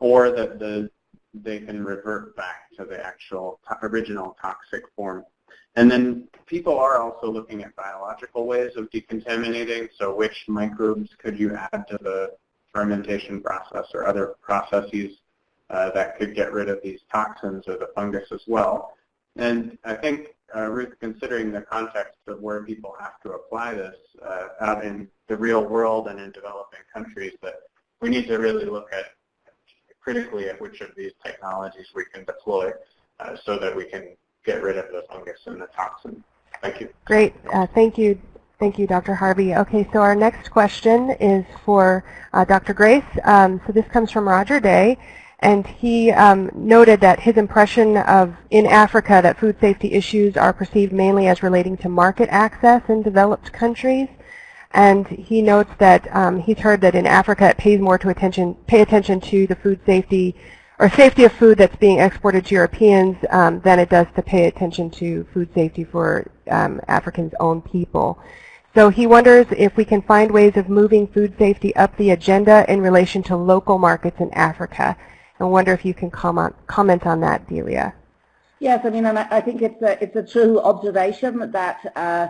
or that the, they can revert back to the actual original toxic form. And then people are also looking at biological ways of decontaminating, so which microbes could you add to the fermentation process or other processes uh, that could get rid of these toxins or the fungus as well. And I think, uh, Ruth, considering the context of where people have to apply this uh, out in the real world and in developing countries, that we need to really look at critically at which of these technologies we can deploy uh, so that we can get rid of the fungus and the toxin. Thank you. Great. Uh, thank you, Thank you, Dr. Harvey. Okay, so our next question is for uh, Dr. Grace. Um, so this comes from Roger Day, and he um, noted that his impression of in Africa that food safety issues are perceived mainly as relating to market access in developed countries. And he notes that um, he's heard that in Africa it pays more to attention, pay attention to the food safety or safety of food that's being exported to Europeans um, than it does to pay attention to food safety for um, Africans' own people. So he wonders if we can find ways of moving food safety up the agenda in relation to local markets in Africa. I wonder if you can comment, comment on that, Delia. Yes, I mean, and I think it's a, it's a true observation that uh,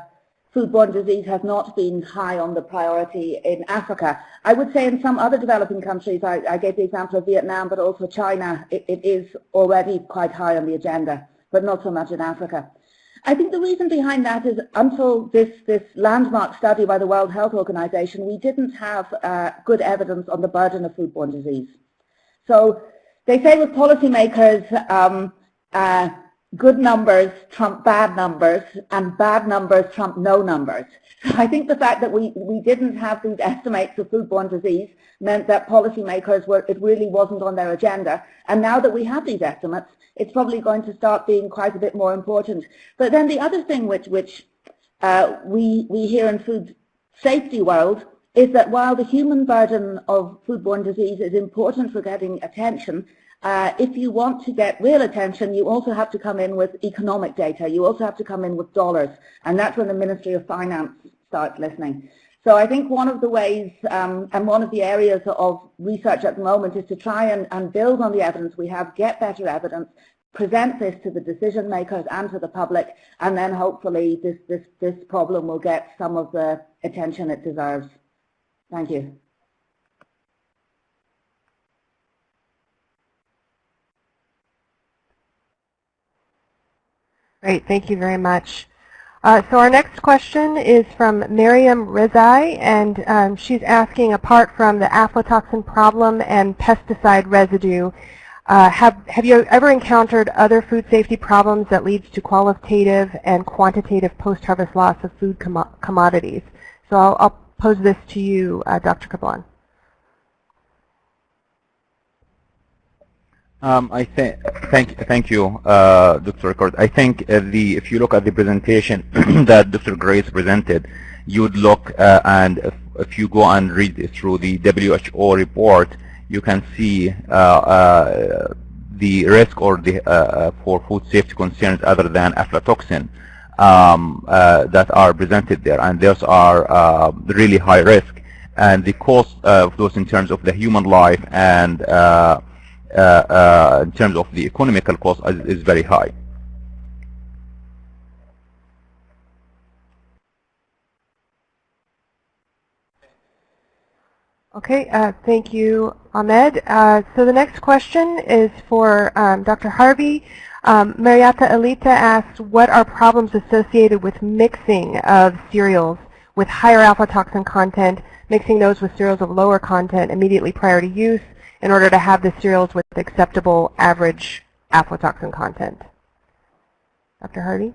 foodborne disease has not been high on the priority in Africa. I would say in some other developing countries, I, I gave the example of Vietnam, but also China, it, it is already quite high on the agenda, but not so much in Africa. I think the reason behind that is until this, this landmark study by the World Health Organization, we didn't have uh, good evidence on the burden of foodborne disease. So they say with policymakers, um, uh, good numbers trump bad numbers and bad numbers trump no numbers. I think the fact that we, we didn't have these estimates of foodborne disease meant that policymakers were, it really wasn't on their agenda. And now that we have these estimates, it's probably going to start being quite a bit more important. But then the other thing which, which uh, we, we hear in food safety world is that while the human burden of foodborne disease is important for getting attention, uh, if you want to get real attention, you also have to come in with economic data. You also have to come in with dollars. And that's when the Ministry of Finance starts listening. So I think one of the ways um, and one of the areas of research at the moment is to try and, and build on the evidence we have, get better evidence, present this to the decision makers and to the public, and then hopefully this, this, this problem will get some of the attention it deserves. Thank you. Great, thank you very much. Uh, so our next question is from Miriam Rizai, and um, she's asking, apart from the aflatoxin problem and pesticide residue, uh, have, have you ever encountered other food safety problems that leads to qualitative and quantitative post-harvest loss of food com commodities? So I'll, I'll, pose this to you, uh, Dr. Kablan. Um, I thank thank you, uh, Dr. Ricord. I think uh, the if you look at the presentation that Dr. Grace presented, you would look uh, and if, if, you go and read through the WHO report, you can see uh, uh, the risk or the uh, for food safety concerns other than aflatoxin um, that are presented there, and those are really high risk, and the cost of those in terms of the human life and in terms of the economical cost is, is very high. Okay, uh, thank you, Ahmed. Uh, so the next question is for um, Dr. Harvey. Um, Marietta Elita asks, what are problems associated with mixing of cereals with higher aflatoxin content, mixing those with cereals of lower content immediately prior to use, in order to have the cereals with acceptable average aflatoxin content. Dr. Harvey?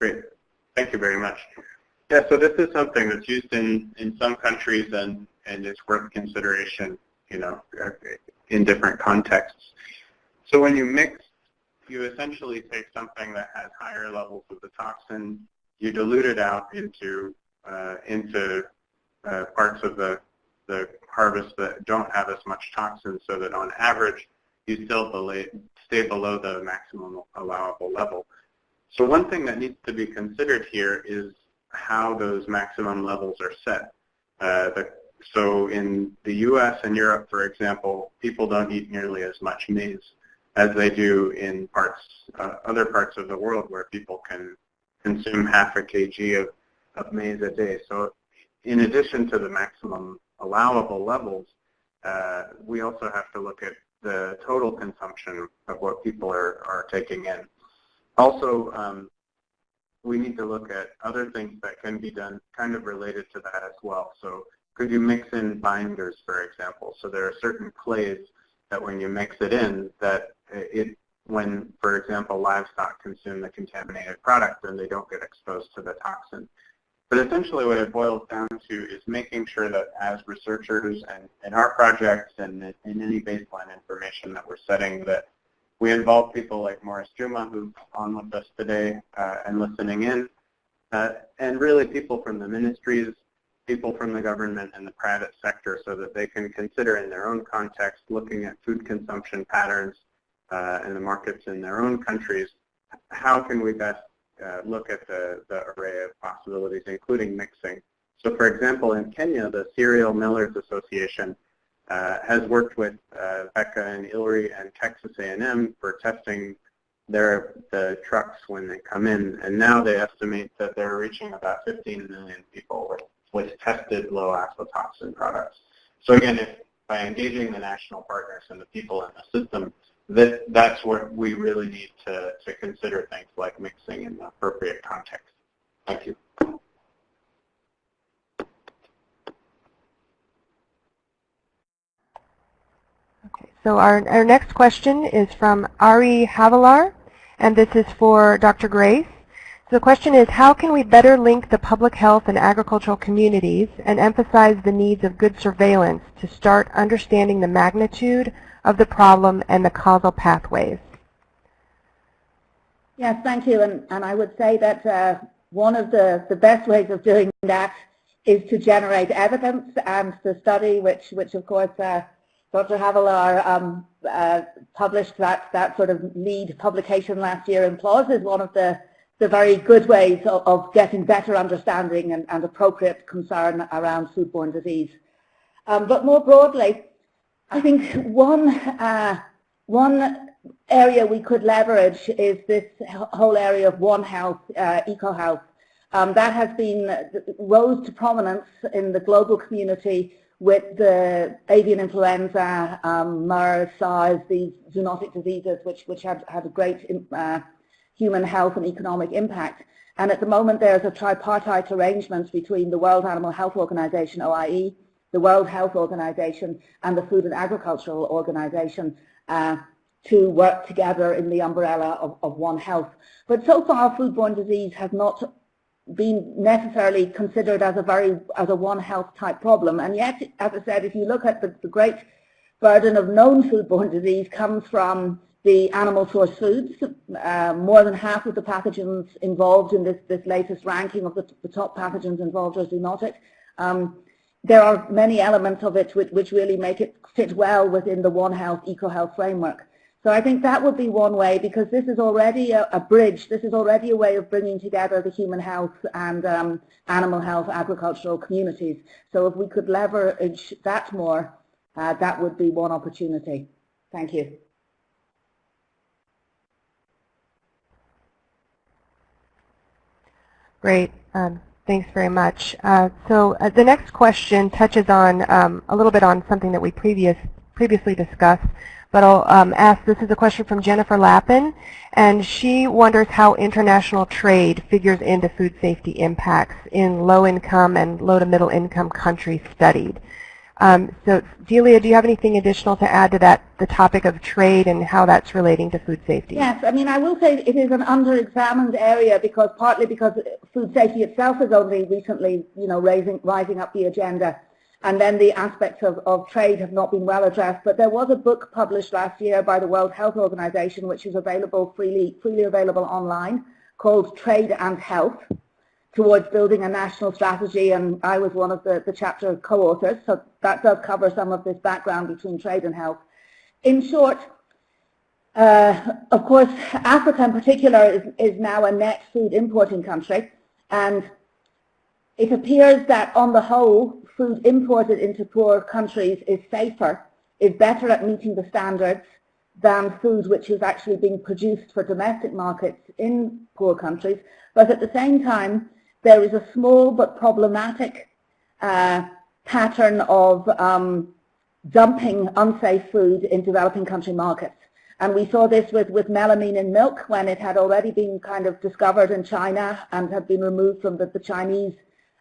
Great. Thank you very much. Yeah, so this is something that's used in, in some countries and, and it's worth consideration, you know, in different contexts. So when you mix, you essentially take something that has higher levels of the toxin you dilute it out into uh, into uh, parts of the the harvest that don't have as much toxin, so that on average you still stay below the maximum allowable level. So one thing that needs to be considered here is how those maximum levels are set. Uh, the, so in the U.S. and Europe, for example, people don't eat nearly as much maize as they do in parts, uh, other parts of the world where people can consume half a kg of, of maize a day. So in addition to the maximum allowable levels, uh, we also have to look at the total consumption of what people are, are taking in. Also, um, we need to look at other things that can be done kind of related to that as well. So could you mix in binders, for example? So there are certain clays that when you mix it in, that it when, for example, livestock consume the contaminated product, then they don't get exposed to the toxin. But essentially what it boils down to is making sure that as researchers and in our projects and in any baseline information that we're setting that we involve people like Morris Juma, who's on with us today uh, and listening in, uh, and really people from the ministries, people from the government and the private sector so that they can consider in their own context looking at food consumption patterns and the markets in their own countries, how can we best uh, look at the, the array of possibilities, including mixing? So for example, in Kenya, the Cereal Millers Association uh, has worked with uh, BecA and ILRI and Texas A&M for testing their the trucks when they come in, and now they estimate that they're reaching about 15 million people with, with tested low aflatoxin products. So again, if by engaging the national partners and the people in the system, that, that's where we really need to, to consider things like mixing in the appropriate context. Thank you. Okay, so our, our next question is from Arie Havelaar, and this is for Dr. Grace. So the question is, how can we better link the public health and agricultural communities and emphasize the needs of good surveillance to start understanding the magnitude of the problem and the causal pathways. Yes, thank you. And, and I would say that uh, one of the, the best ways of doing that is to generate evidence and the study, which, which of course uh, Dr. Havelaar um, uh, published that, that sort of lead publication last year in PLOS is one of the, the very good ways of, of getting better understanding and, and appropriate concern around foodborne disease. Um, but more broadly, I think one uh, one area we could leverage is this whole area of One Health, uh, EcoHealth. Um, that has been rose to prominence in the global community with the avian influenza, um, MERS, SARS, these zoonotic diseases which, which have had a great uh, human health and economic impact. And at the moment there's a tripartite arrangement between the World Animal Health Organization, OIE, the World Health Organization and the Food and Agricultural Organization uh, to work together in the umbrella of, of One Health. But so far foodborne disease has not been necessarily considered as a very as a One Health type problem. And yet, as I said, if you look at the, the great burden of known foodborne disease comes from the animal source foods. Uh, more than half of the pathogens involved in this, this latest ranking of the, the top pathogens involved are zoonotic. Um, there are many elements of it which, which really make it fit well within the One Health EcoHealth framework. So I think that would be one way because this is already a, a bridge. This is already a way of bringing together the human health and um, animal health agricultural communities. So if we could leverage that more, uh, that would be one opportunity. Thank you. Great. Um, thanks very much. Uh, so uh, the next question touches on um, a little bit on something that we previous previously discussed, but I'll um, ask, this is a question from Jennifer Lappin, and she wonders how international trade figures into food safety impacts in low-income and low to middle-income countries studied. Um, so Delia, do you have anything additional to add to that, the topic of trade and how that's relating to food safety? Yes, I mean, I will say it is an under-examined area because partly because food safety itself is only recently, you know, raising, rising up the agenda and then the aspects of, of trade have not been well addressed. But there was a book published last year by the World Health Organization, which is available freely, freely available online, called Trade and Health, towards building a national strategy, and I was one of the, the chapter co-authors, so that does cover some of this background between trade and health. In short, uh, of course, Africa in particular is, is now a net food importing country, and it appears that on the whole, food imported into poor countries is safer, is better at meeting the standards than food which is actually being produced for domestic markets in poor countries. But at the same time, there is a small but problematic uh, pattern of um, dumping unsafe food in developing country markets. And we saw this with, with melamine in milk when it had already been kind of discovered in China and had been removed from the, the Chinese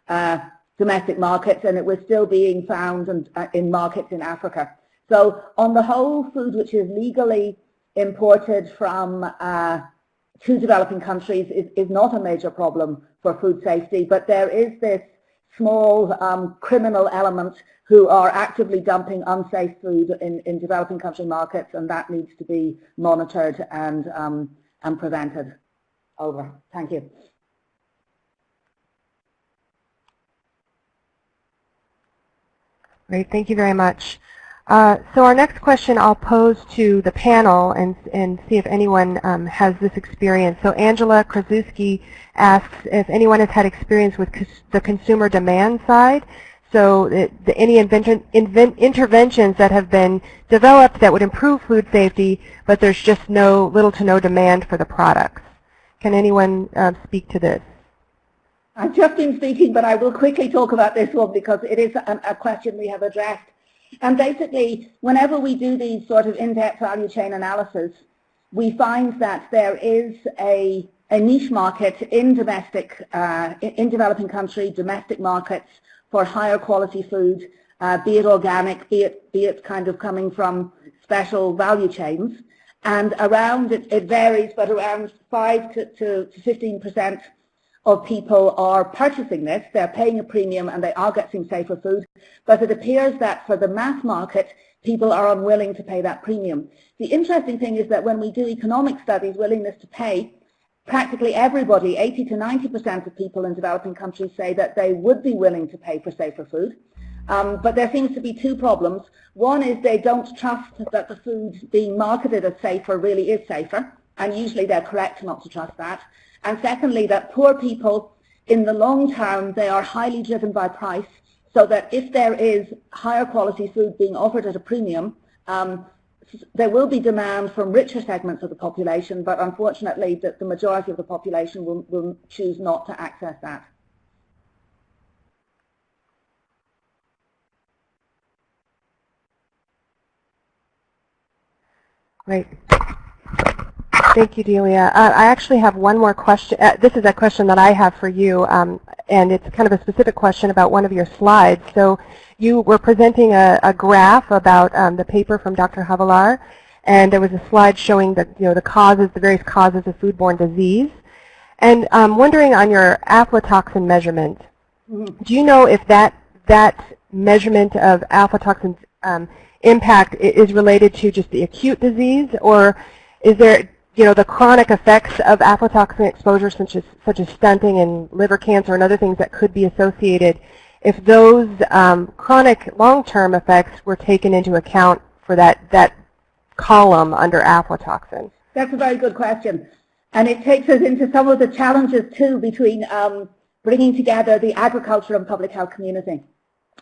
uh, domestic markets and it was still being found in, uh, in markets in Africa. So on the whole, food which is legally imported from uh, to developing countries is, is not a major problem for food safety, but there is this small um, criminal element who are actively dumping unsafe food in, in developing country markets and that needs to be monitored and, um, and prevented. Over. Thank you. Great, thank you very much. Uh, so our next question I'll pose to the panel and, and see if anyone um, has this experience. So Angela Krasuski asks if anyone has had experience with the consumer demand side. So the, the, any invention, invent, interventions that have been developed that would improve food safety, but there's just no little to no demand for the products. Can anyone uh, speak to this? I've just been speaking, but I will quickly talk about this one because it is a question we have addressed. And basically, whenever we do these sort of in-depth value chain analysis, we find that there is a, a niche market in domestic, uh, in developing country, domestic markets for higher quality food, uh, be it organic, be it, be it kind of coming from special value chains. And around, it, it varies, but around 5 to, to 15 percent of people are purchasing this, they're paying a premium and they are getting safer food, but it appears that for the mass market, people are unwilling to pay that premium. The interesting thing is that when we do economic studies, willingness to pay, practically everybody, 80 to 90% of people in developing countries say that they would be willing to pay for safer food. Um, but there seems to be two problems. One is they don't trust that the food being marketed as safer really is safer, and usually they're correct not to trust that. And secondly, that poor people, in the long term, they are highly driven by price, so that if there is higher quality food being offered at a premium, um, there will be demand from richer segments of the population, but unfortunately the, the majority of the population will, will choose not to access that. Great. Thank you, Delia. Uh, I actually have one more question. Uh, this is a question that I have for you, um, and it's kind of a specific question about one of your slides. So you were presenting a, a graph about um, the paper from Dr. Havelaar, and there was a slide showing the, you know, the causes, the various causes of foodborne disease. And I'm wondering on your aflatoxin measurement, do you know if that, that measurement of aflatoxin um, impact is related to just the acute disease, or is there, you know, the chronic effects of aflatoxin exposure, such as, such as stunting and liver cancer and other things that could be associated, if those um, chronic long-term effects were taken into account for that, that column under aflatoxin? That's a very good question. And it takes us into some of the challenges, too, between um, bringing together the agriculture and public health community.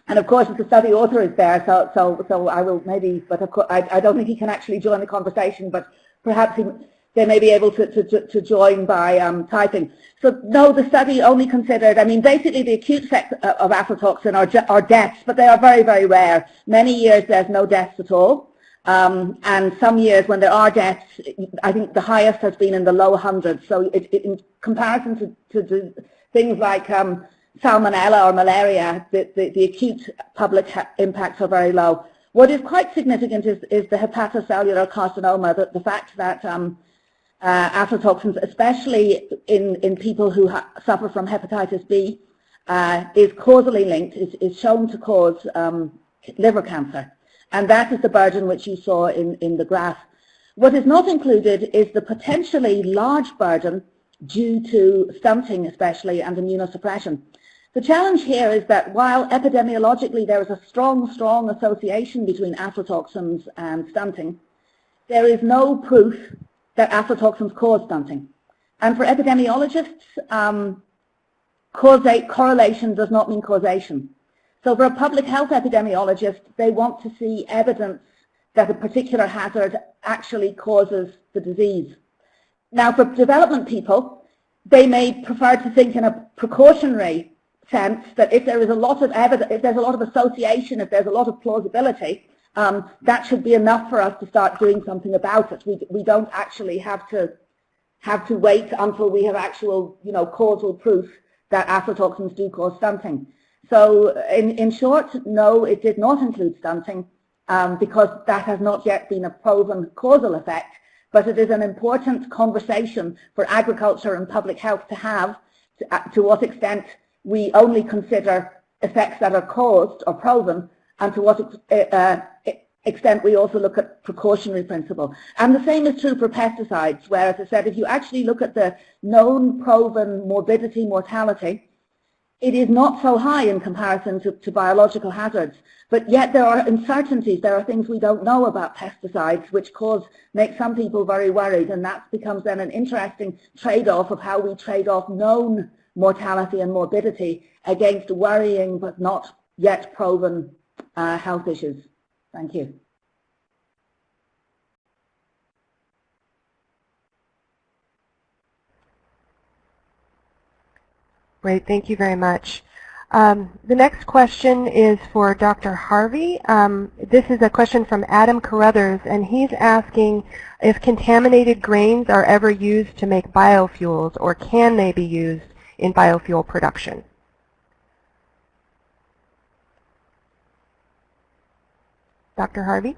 And of course, the study author is there, so so so I will maybe, but of course, I, I don't think he can actually join the conversation, but perhaps he, they may be able to, to, to join by um, typing. So no, the study only considered, I mean, basically the acute effects of aflatoxin are, are deaths, but they are very, very rare. Many years there's no deaths at all. Um, and some years when there are deaths, I think the highest has been in the low hundreds. So it, it, in comparison to, to, to things like um, salmonella or malaria, the, the, the acute public impacts are very low. What is quite significant is, is the hepatocellular carcinoma, the, the fact that um, uh, aflatoxins, especially in, in people who suffer from hepatitis B, uh, is causally linked, is, is shown to cause um, liver cancer. And that is the burden which you saw in, in the graph. What is not included is the potentially large burden due to stunting especially and immunosuppression. The challenge here is that while epidemiologically there is a strong, strong association between aflatoxins and stunting, there is no proof that aflatoxins cause stunting. And for epidemiologists, um, correlation does not mean causation. So for a public health epidemiologist, they want to see evidence that a particular hazard actually causes the disease. Now for development people, they may prefer to think in a precautionary sense that if there is a lot of evidence, if there's a lot of association, if there's a lot of plausibility, um, that should be enough for us to start doing something about it. We, we don't actually have to have to wait until we have actual, you know, causal proof that aflatoxins do cause stunting. So in, in short, no, it did not include stunting um, because that has not yet been a proven causal effect, but it is an important conversation for agriculture and public health to have to, uh, to what extent we only consider effects that are caused or proven and to what uh, extent we also look at precautionary principle. And the same is true for pesticides, where, as I said, if you actually look at the known proven morbidity mortality, it is not so high in comparison to, to, biological hazards. But yet there are uncertainties, there are things we don't know about pesticides which cause, make some people very worried and that becomes then an interesting trade-off of how we trade off known mortality and morbidity against worrying but not yet proven uh, health issues. Thank you. Great, thank you very much. Um, the next question is for Dr. Harvey. Um, this is a question from Adam Carruthers, and he's asking if contaminated grains are ever used to make biofuels, or can they be used in biofuel production. Dr. Harvey?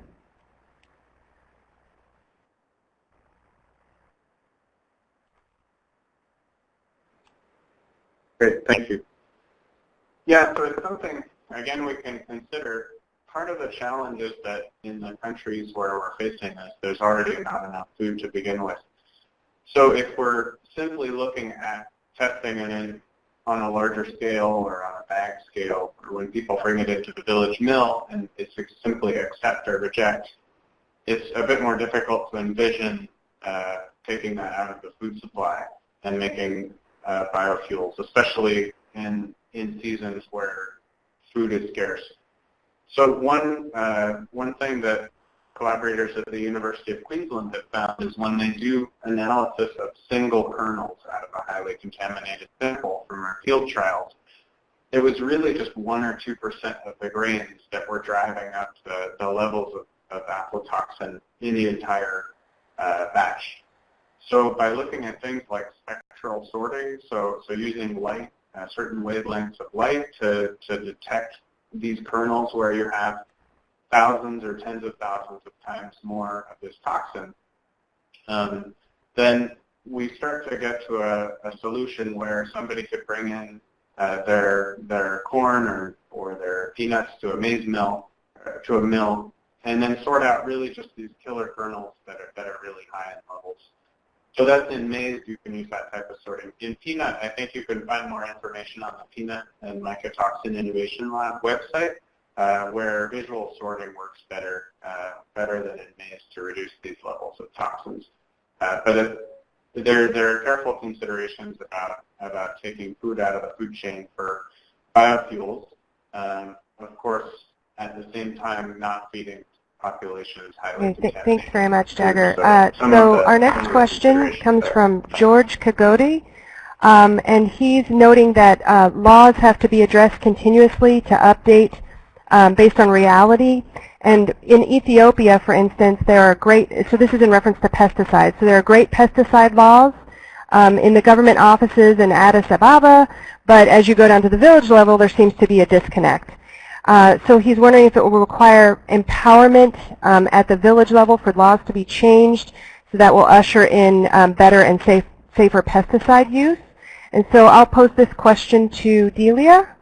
Great, thank you. Yeah, so it's something, again, we can consider. Part of the challenge is that in the countries where we're facing this, there's already not enough food to begin with. So if we're simply looking at testing and in on a larger scale or on a bag scale, or when people bring it into the village mill and it's simply accept or reject, it's a bit more difficult to envision uh, taking that out of the food supply and making uh, biofuels, especially in, in seasons where food is scarce. So one, uh, one thing that collaborators at the University of Queensland have found is when they do analysis of single kernels out of a highly contaminated sample from our field trials, it was really just 1 or 2% of the grains that were driving up the, the levels of, of aflatoxin in the entire uh, batch. So by looking at things like spectral sorting, so, so using light, uh, certain wavelengths of light to, to detect these kernels where you have thousands or tens of thousands of times more of this toxin, um, then we start to get to a, a, solution where somebody could bring in uh, their their corn or, or their peanuts to a maize mill, uh, to a mill, and then sort out really just these killer kernels that are, that are really high in levels. So that's in maize, you can use that type of sorting. In peanut, I think you can find more information on the Peanut and Mycotoxin Innovation Lab website, uh, where visual sorting works better, uh, better than it may to reduce these levels of toxins. Uh, but it, there, there are careful considerations about, about taking food out of the food chain for biofuels. Um, of course, at the same time, not feeding populations highly okay, th Thanks very much, Jagger. Uh, so our next question comes from George Kagodi, um, and he's noting that uh, laws have to be addressed continuously to update um, based on reality. And in Ethiopia, for instance, there are great, so this is in reference to pesticides, so there are great pesticide laws um, in the government offices in Addis Ababa, but as you go down to the village level, there seems to be a disconnect. Uh, so he's wondering if it will require empowerment um, at the village level for laws to be changed so that will usher in um, better and safe, safer pesticide use. And so I'll pose this question to Delia.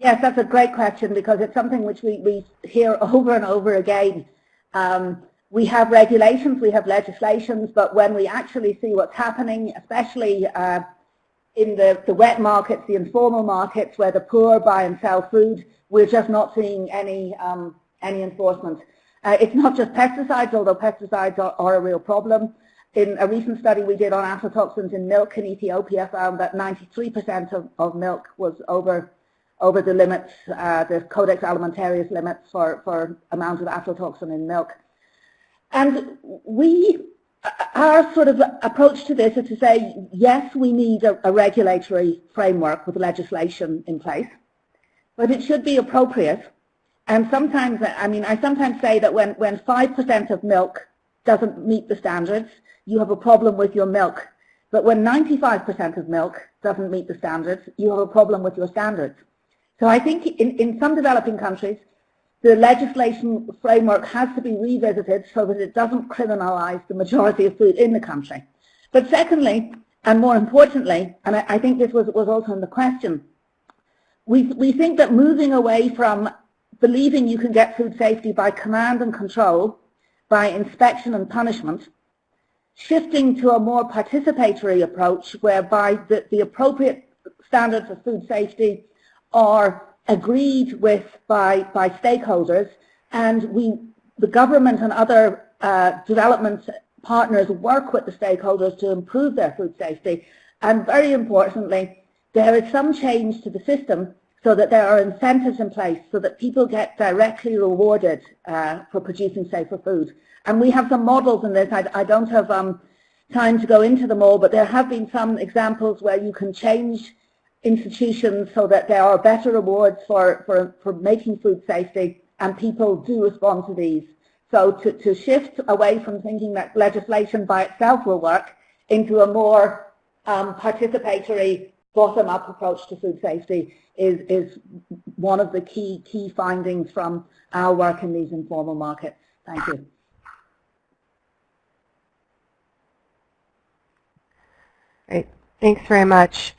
Yes, that's a great question because it's something which we, we hear over and over again. Um, we have regulations, we have legislations, but when we actually see what's happening, especially uh, in the, the wet markets, the informal markets where the poor buy and sell food, we're just not seeing any, um, any enforcement. Uh, it's not just pesticides, although pesticides are, are, a real problem. In a recent study we did on aflatoxins in milk in Ethiopia found that 93% of, of milk was over over the limits, uh, the Codex Alimentarius limits for, for amount of aflatoxin in milk. And we our sort of approach to this is to say, yes, we need a, a, regulatory framework with legislation in place, but it should be appropriate. And sometimes, I mean, I sometimes say that when, when 5% of milk doesn't meet the standards, you have a problem with your milk. But when 95% of milk doesn't meet the standards, you have a problem with your standards. So I think in, in some developing countries, the legislation framework has to be revisited so that it doesn't criminalize the majority of food in the country. But secondly, and more importantly, and I, I think this was, was also in the question, we, we think that moving away from believing you can get food safety by command and control, by inspection and punishment, shifting to a more participatory approach whereby the, the appropriate standards of food safety are agreed with by, by stakeholders and we, the government and other uh, development partners work with the stakeholders to improve their food safety and very importantly there is some change to the system so that there are incentives in place so that people get directly rewarded uh, for producing safer food. And we have some models in this. I, I don't have um, time to go into them all, but there have been some examples where you can change institutions so that there are better rewards for, for, for making food safety and people do respond to these. So to, to shift away from thinking that legislation by itself will work into a more um, participatory bottom-up approach to food safety is, is one of the key, key findings from our work in these informal markets. Thank you. Great. Thanks very much.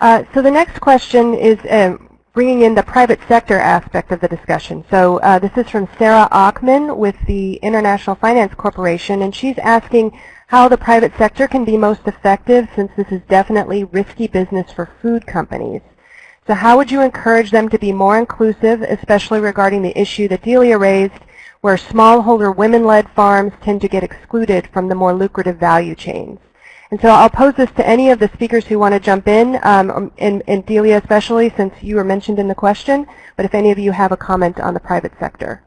Uh, so the next question is um, bringing in the private sector aspect of the discussion. So uh, this is from Sarah Achman with the International Finance Corporation, and she's asking how the private sector can be most effective since this is definitely risky business for food companies. So how would you encourage them to be more inclusive, especially regarding the issue that Delia raised, where smallholder women-led farms tend to get excluded from the more lucrative value chains? And so I'll pose this to any of the speakers who want to jump in, um, and, and Delia especially, since you were mentioned in the question, but if any of you have a comment on the private sector.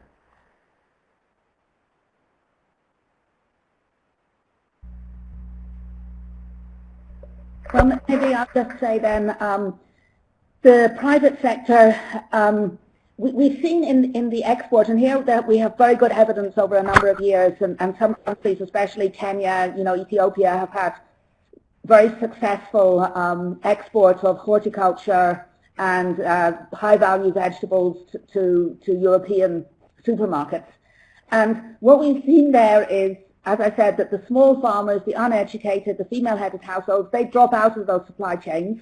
Well, maybe I'll just say then, um, the private sector um, we, have seen in, in the export, and here that we have very good evidence over a number of years, and, and some countries, especially Kenya, you know, Ethiopia, have had very successful um, exports of horticulture and uh, high-value vegetables to, to, to European supermarkets. And what we've seen there is, as I said, that the small farmers, the uneducated, the female-headed households, they drop out of those supply chains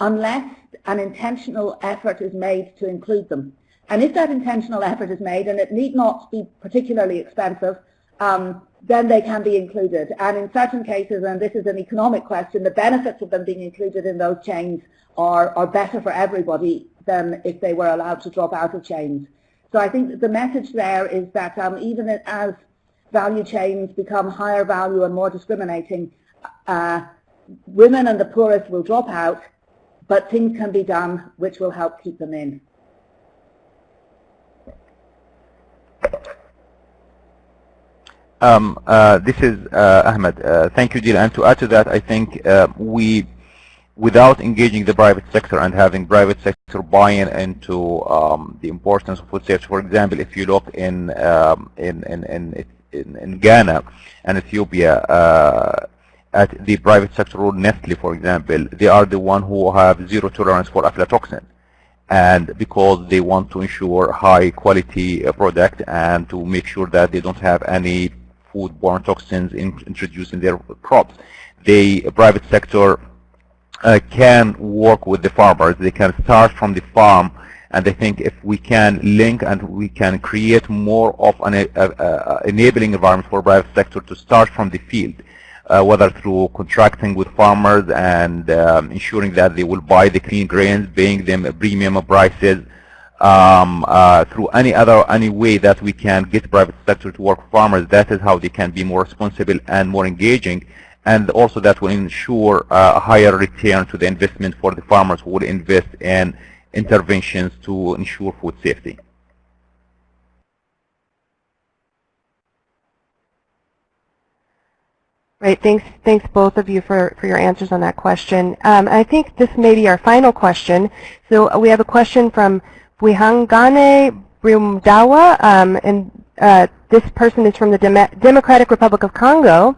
unless an intentional effort is made to include them. And if that intentional effort is made, and it need not be particularly expensive, um, then they can be included. And in certain cases, and this is an economic question, the benefits of them being included in those chains are, are better for everybody than if they were allowed to drop out of chains. So I think the message there is that um, even as value chains become higher value and more discriminating, uh, women and the poorest will drop out, but things can be done which will help keep them in. Um, uh, this is uh, Ahmed. Uh, thank you, Dila. And to add to that, I think uh, we, without engaging the private sector and having private sector buy-in into um, the importance of food safety, for example, if you look in um, in, in, in, in, Ghana and Ethiopia, uh, at the private sector role, Nestle, for example, they are the one who have zero tolerance for aflatoxin. And because they want to ensure high quality uh, product and to make sure that they don't have any foodborne toxins in, introduced in their crops. The private sector uh, can work with the farmers. They can start from the farm and I think if we can link and we can create more of an uh, uh, enabling environment for private sector to start from the field, uh, whether through contracting with farmers and um, ensuring that they will buy the clean grains, paying them a premium prices, um, uh, through any other any way that we can get private sector to work farmers, that is how they can be more responsible and more engaging. And also that will ensure uh, a higher return to the investment for the farmers who will invest in interventions to ensure food safety. Great. Thanks, thanks both of you for, for your answers on that question. Um, I think this may be our final question. So we have a question from Wihangane Brumdawa, um, and uh, this person is from the Dem Democratic Republic of Congo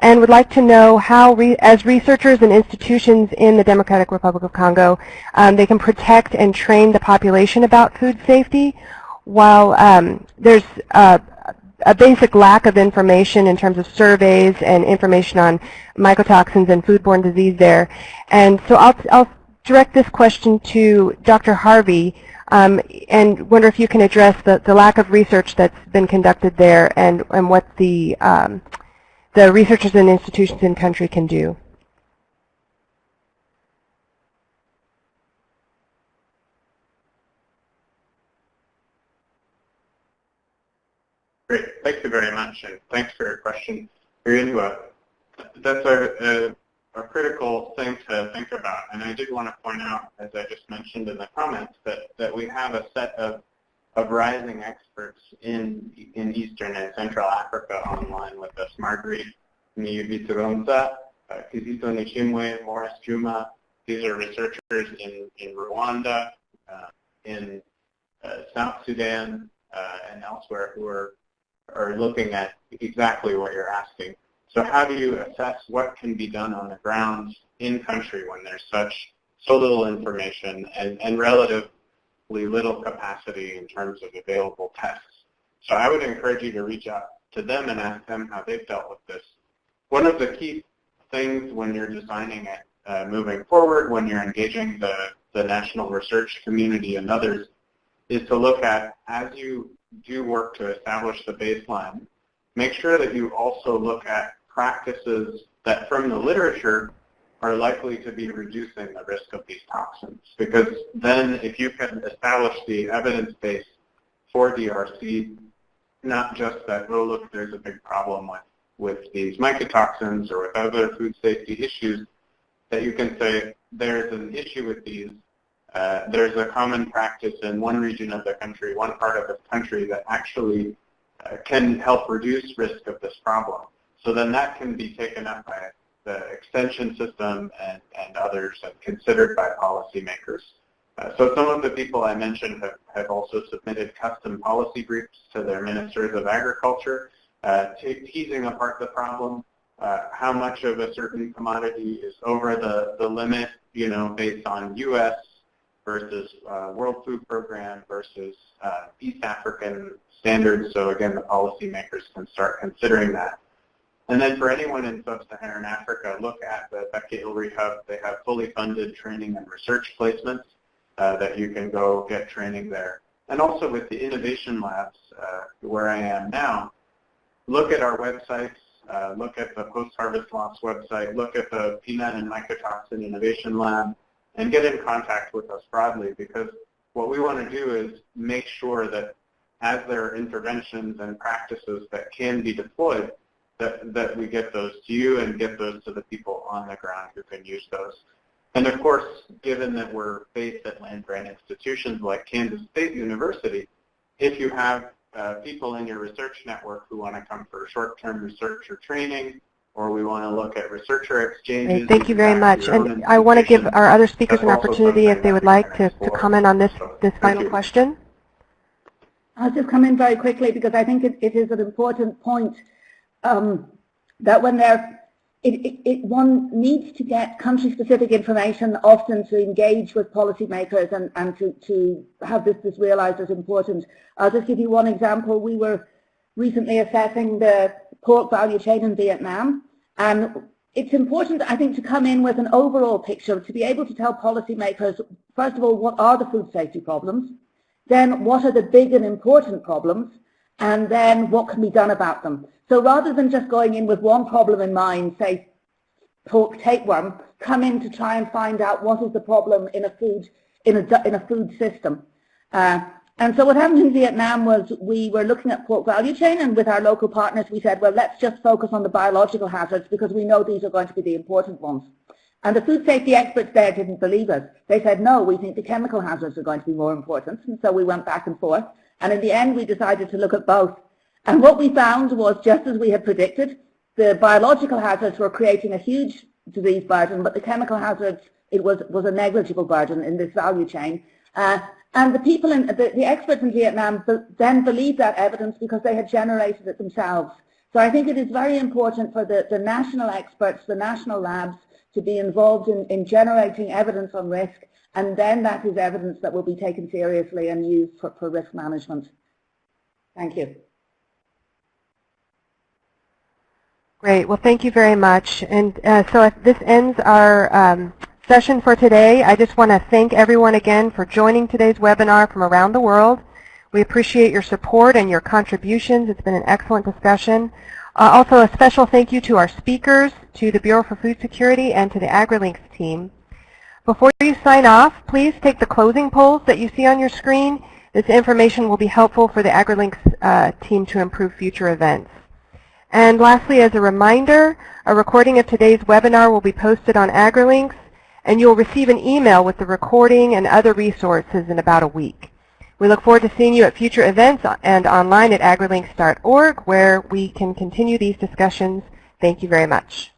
and would like to know how, re as researchers and institutions in the Democratic Republic of Congo, um, they can protect and train the population about food safety while um, there's a basic lack of information in terms of surveys and information on mycotoxins and foodborne disease there. And so I'll, I'll direct this question to Dr. Harvey um, and wonder if you can address the, the lack of research that's been conducted there and, and what the, um, the researchers and institutions in country can do. Great, thank you very much, and thanks for your question. That's a, a a critical thing to think about. And I did want to point out, as I just mentioned in the comments, that, that we have a set of, of rising experts in, in Eastern and Central Africa online with us. Marguerite Niyibituronza, uh, Kizito Nishimwe, Morris Juma. These are researchers in, in Rwanda, uh, in uh, South Sudan, uh, and elsewhere who are, are looking at exactly what you're asking. So how do you assess what can be done on the ground in country when there's such so little information and, and relatively little capacity in terms of available tests? So I would encourage you to reach out to them and ask them how they've dealt with this. One of the key things when you're designing it uh, moving forward, when you're engaging the, the national research community and others, is to look at, as you do work to establish the baseline, make sure that you also look at practices that from the literature are likely to be reducing the risk of these toxins. Because then if you can establish the evidence base for DRC, not just that, oh, look, there's a big problem with, with these mycotoxins or with other food safety issues, that you can say there's an issue with these. Uh, there's a common practice in one region of the country, one part of the country that actually uh, can help reduce risk of this problem. So then that can be taken up by the extension system and, and others and considered by policymakers. Uh, so some of the people I mentioned have, have also submitted custom policy briefs to their ministers of agriculture, uh, teasing apart the problem, uh, how much of a certain commodity is over the, the limit, you know, based on U.S. versus uh, World Food Program versus uh, East African standards. So again, the policymakers can start considering that. And then for anyone in sub-Saharan Africa, look at the BecA ILRI Hub. They have fully funded training and research placements uh, that you can go get training there. And also with the innovation labs, uh, where I am now, look at our websites, uh, look at the post-harvest loss website, look at the peanut and mycotoxin innovation lab, and get in contact with us broadly because what we want to do is make sure that as there are interventions and practices that can be deployed, that, that we get those to you and get those to the people on the ground who can use those. And of course, given that we're based at land-grant institutions like Kansas State University, if you have uh, people in your research network who want to come for short-term research or training, or we want to look at researcher exchanges. Great. Thank you very much. And I want to give our other speakers an opportunity if they would like to, to comment on this, this final question. I'll just come in very quickly because I think it, it is an important point um, that when they're it, it, it, one needs to get country-specific information often to engage with policymakers and, and to, to have this, this realized as important. I'll just give you one example. We were recently assessing the pork value chain in Vietnam, and it's important, I think, to come in with an overall picture, to be able to tell policymakers, first of all, what are the food safety problems, then what are the big and important problems, and then what can be done about them. So rather than just going in with one problem in mind, say pork tapeworm, come in to try and find out what is the problem in a food in a in a food system. Uh, and so what happened in Vietnam was we were looking at pork value chain and with our local partners we said, well, let's just focus on the biological hazards because we know these are going to be the important ones. And the food safety experts there didn't believe us. They said, no, we think the chemical hazards are going to be more important. And so we went back and forth. And in the end, we decided to look at both. And what we found was, just as we had predicted, the biological hazards were creating a huge disease burden, but the chemical hazards, it was, was a negligible burden in this value chain. Uh, and the people, in, the, the experts in Vietnam then believed that evidence because they had generated it themselves. So I think it is very important for the, the national experts, the national labs, to be involved in, in generating evidence on risk, and then that is evidence that will be taken seriously and used for, for risk management. Thank you. Great. Well, thank you very much. And uh, so this ends our um, session for today. I just want to thank everyone again for joining today's webinar from around the world. We appreciate your support and your contributions. It's been an excellent discussion. Uh, also, a special thank you to our speakers, to the Bureau for Food Security, and to the AgriLinks team. Before you sign off, please take the closing polls that you see on your screen. This information will be helpful for the AgriLinks uh, team to improve future events. And lastly, as a reminder, a recording of today's webinar will be posted on AgriLinks, and you'll receive an email with the recording and other resources in about a week. We look forward to seeing you at future events and online at agrilinks.org, where we can continue these discussions. Thank you very much.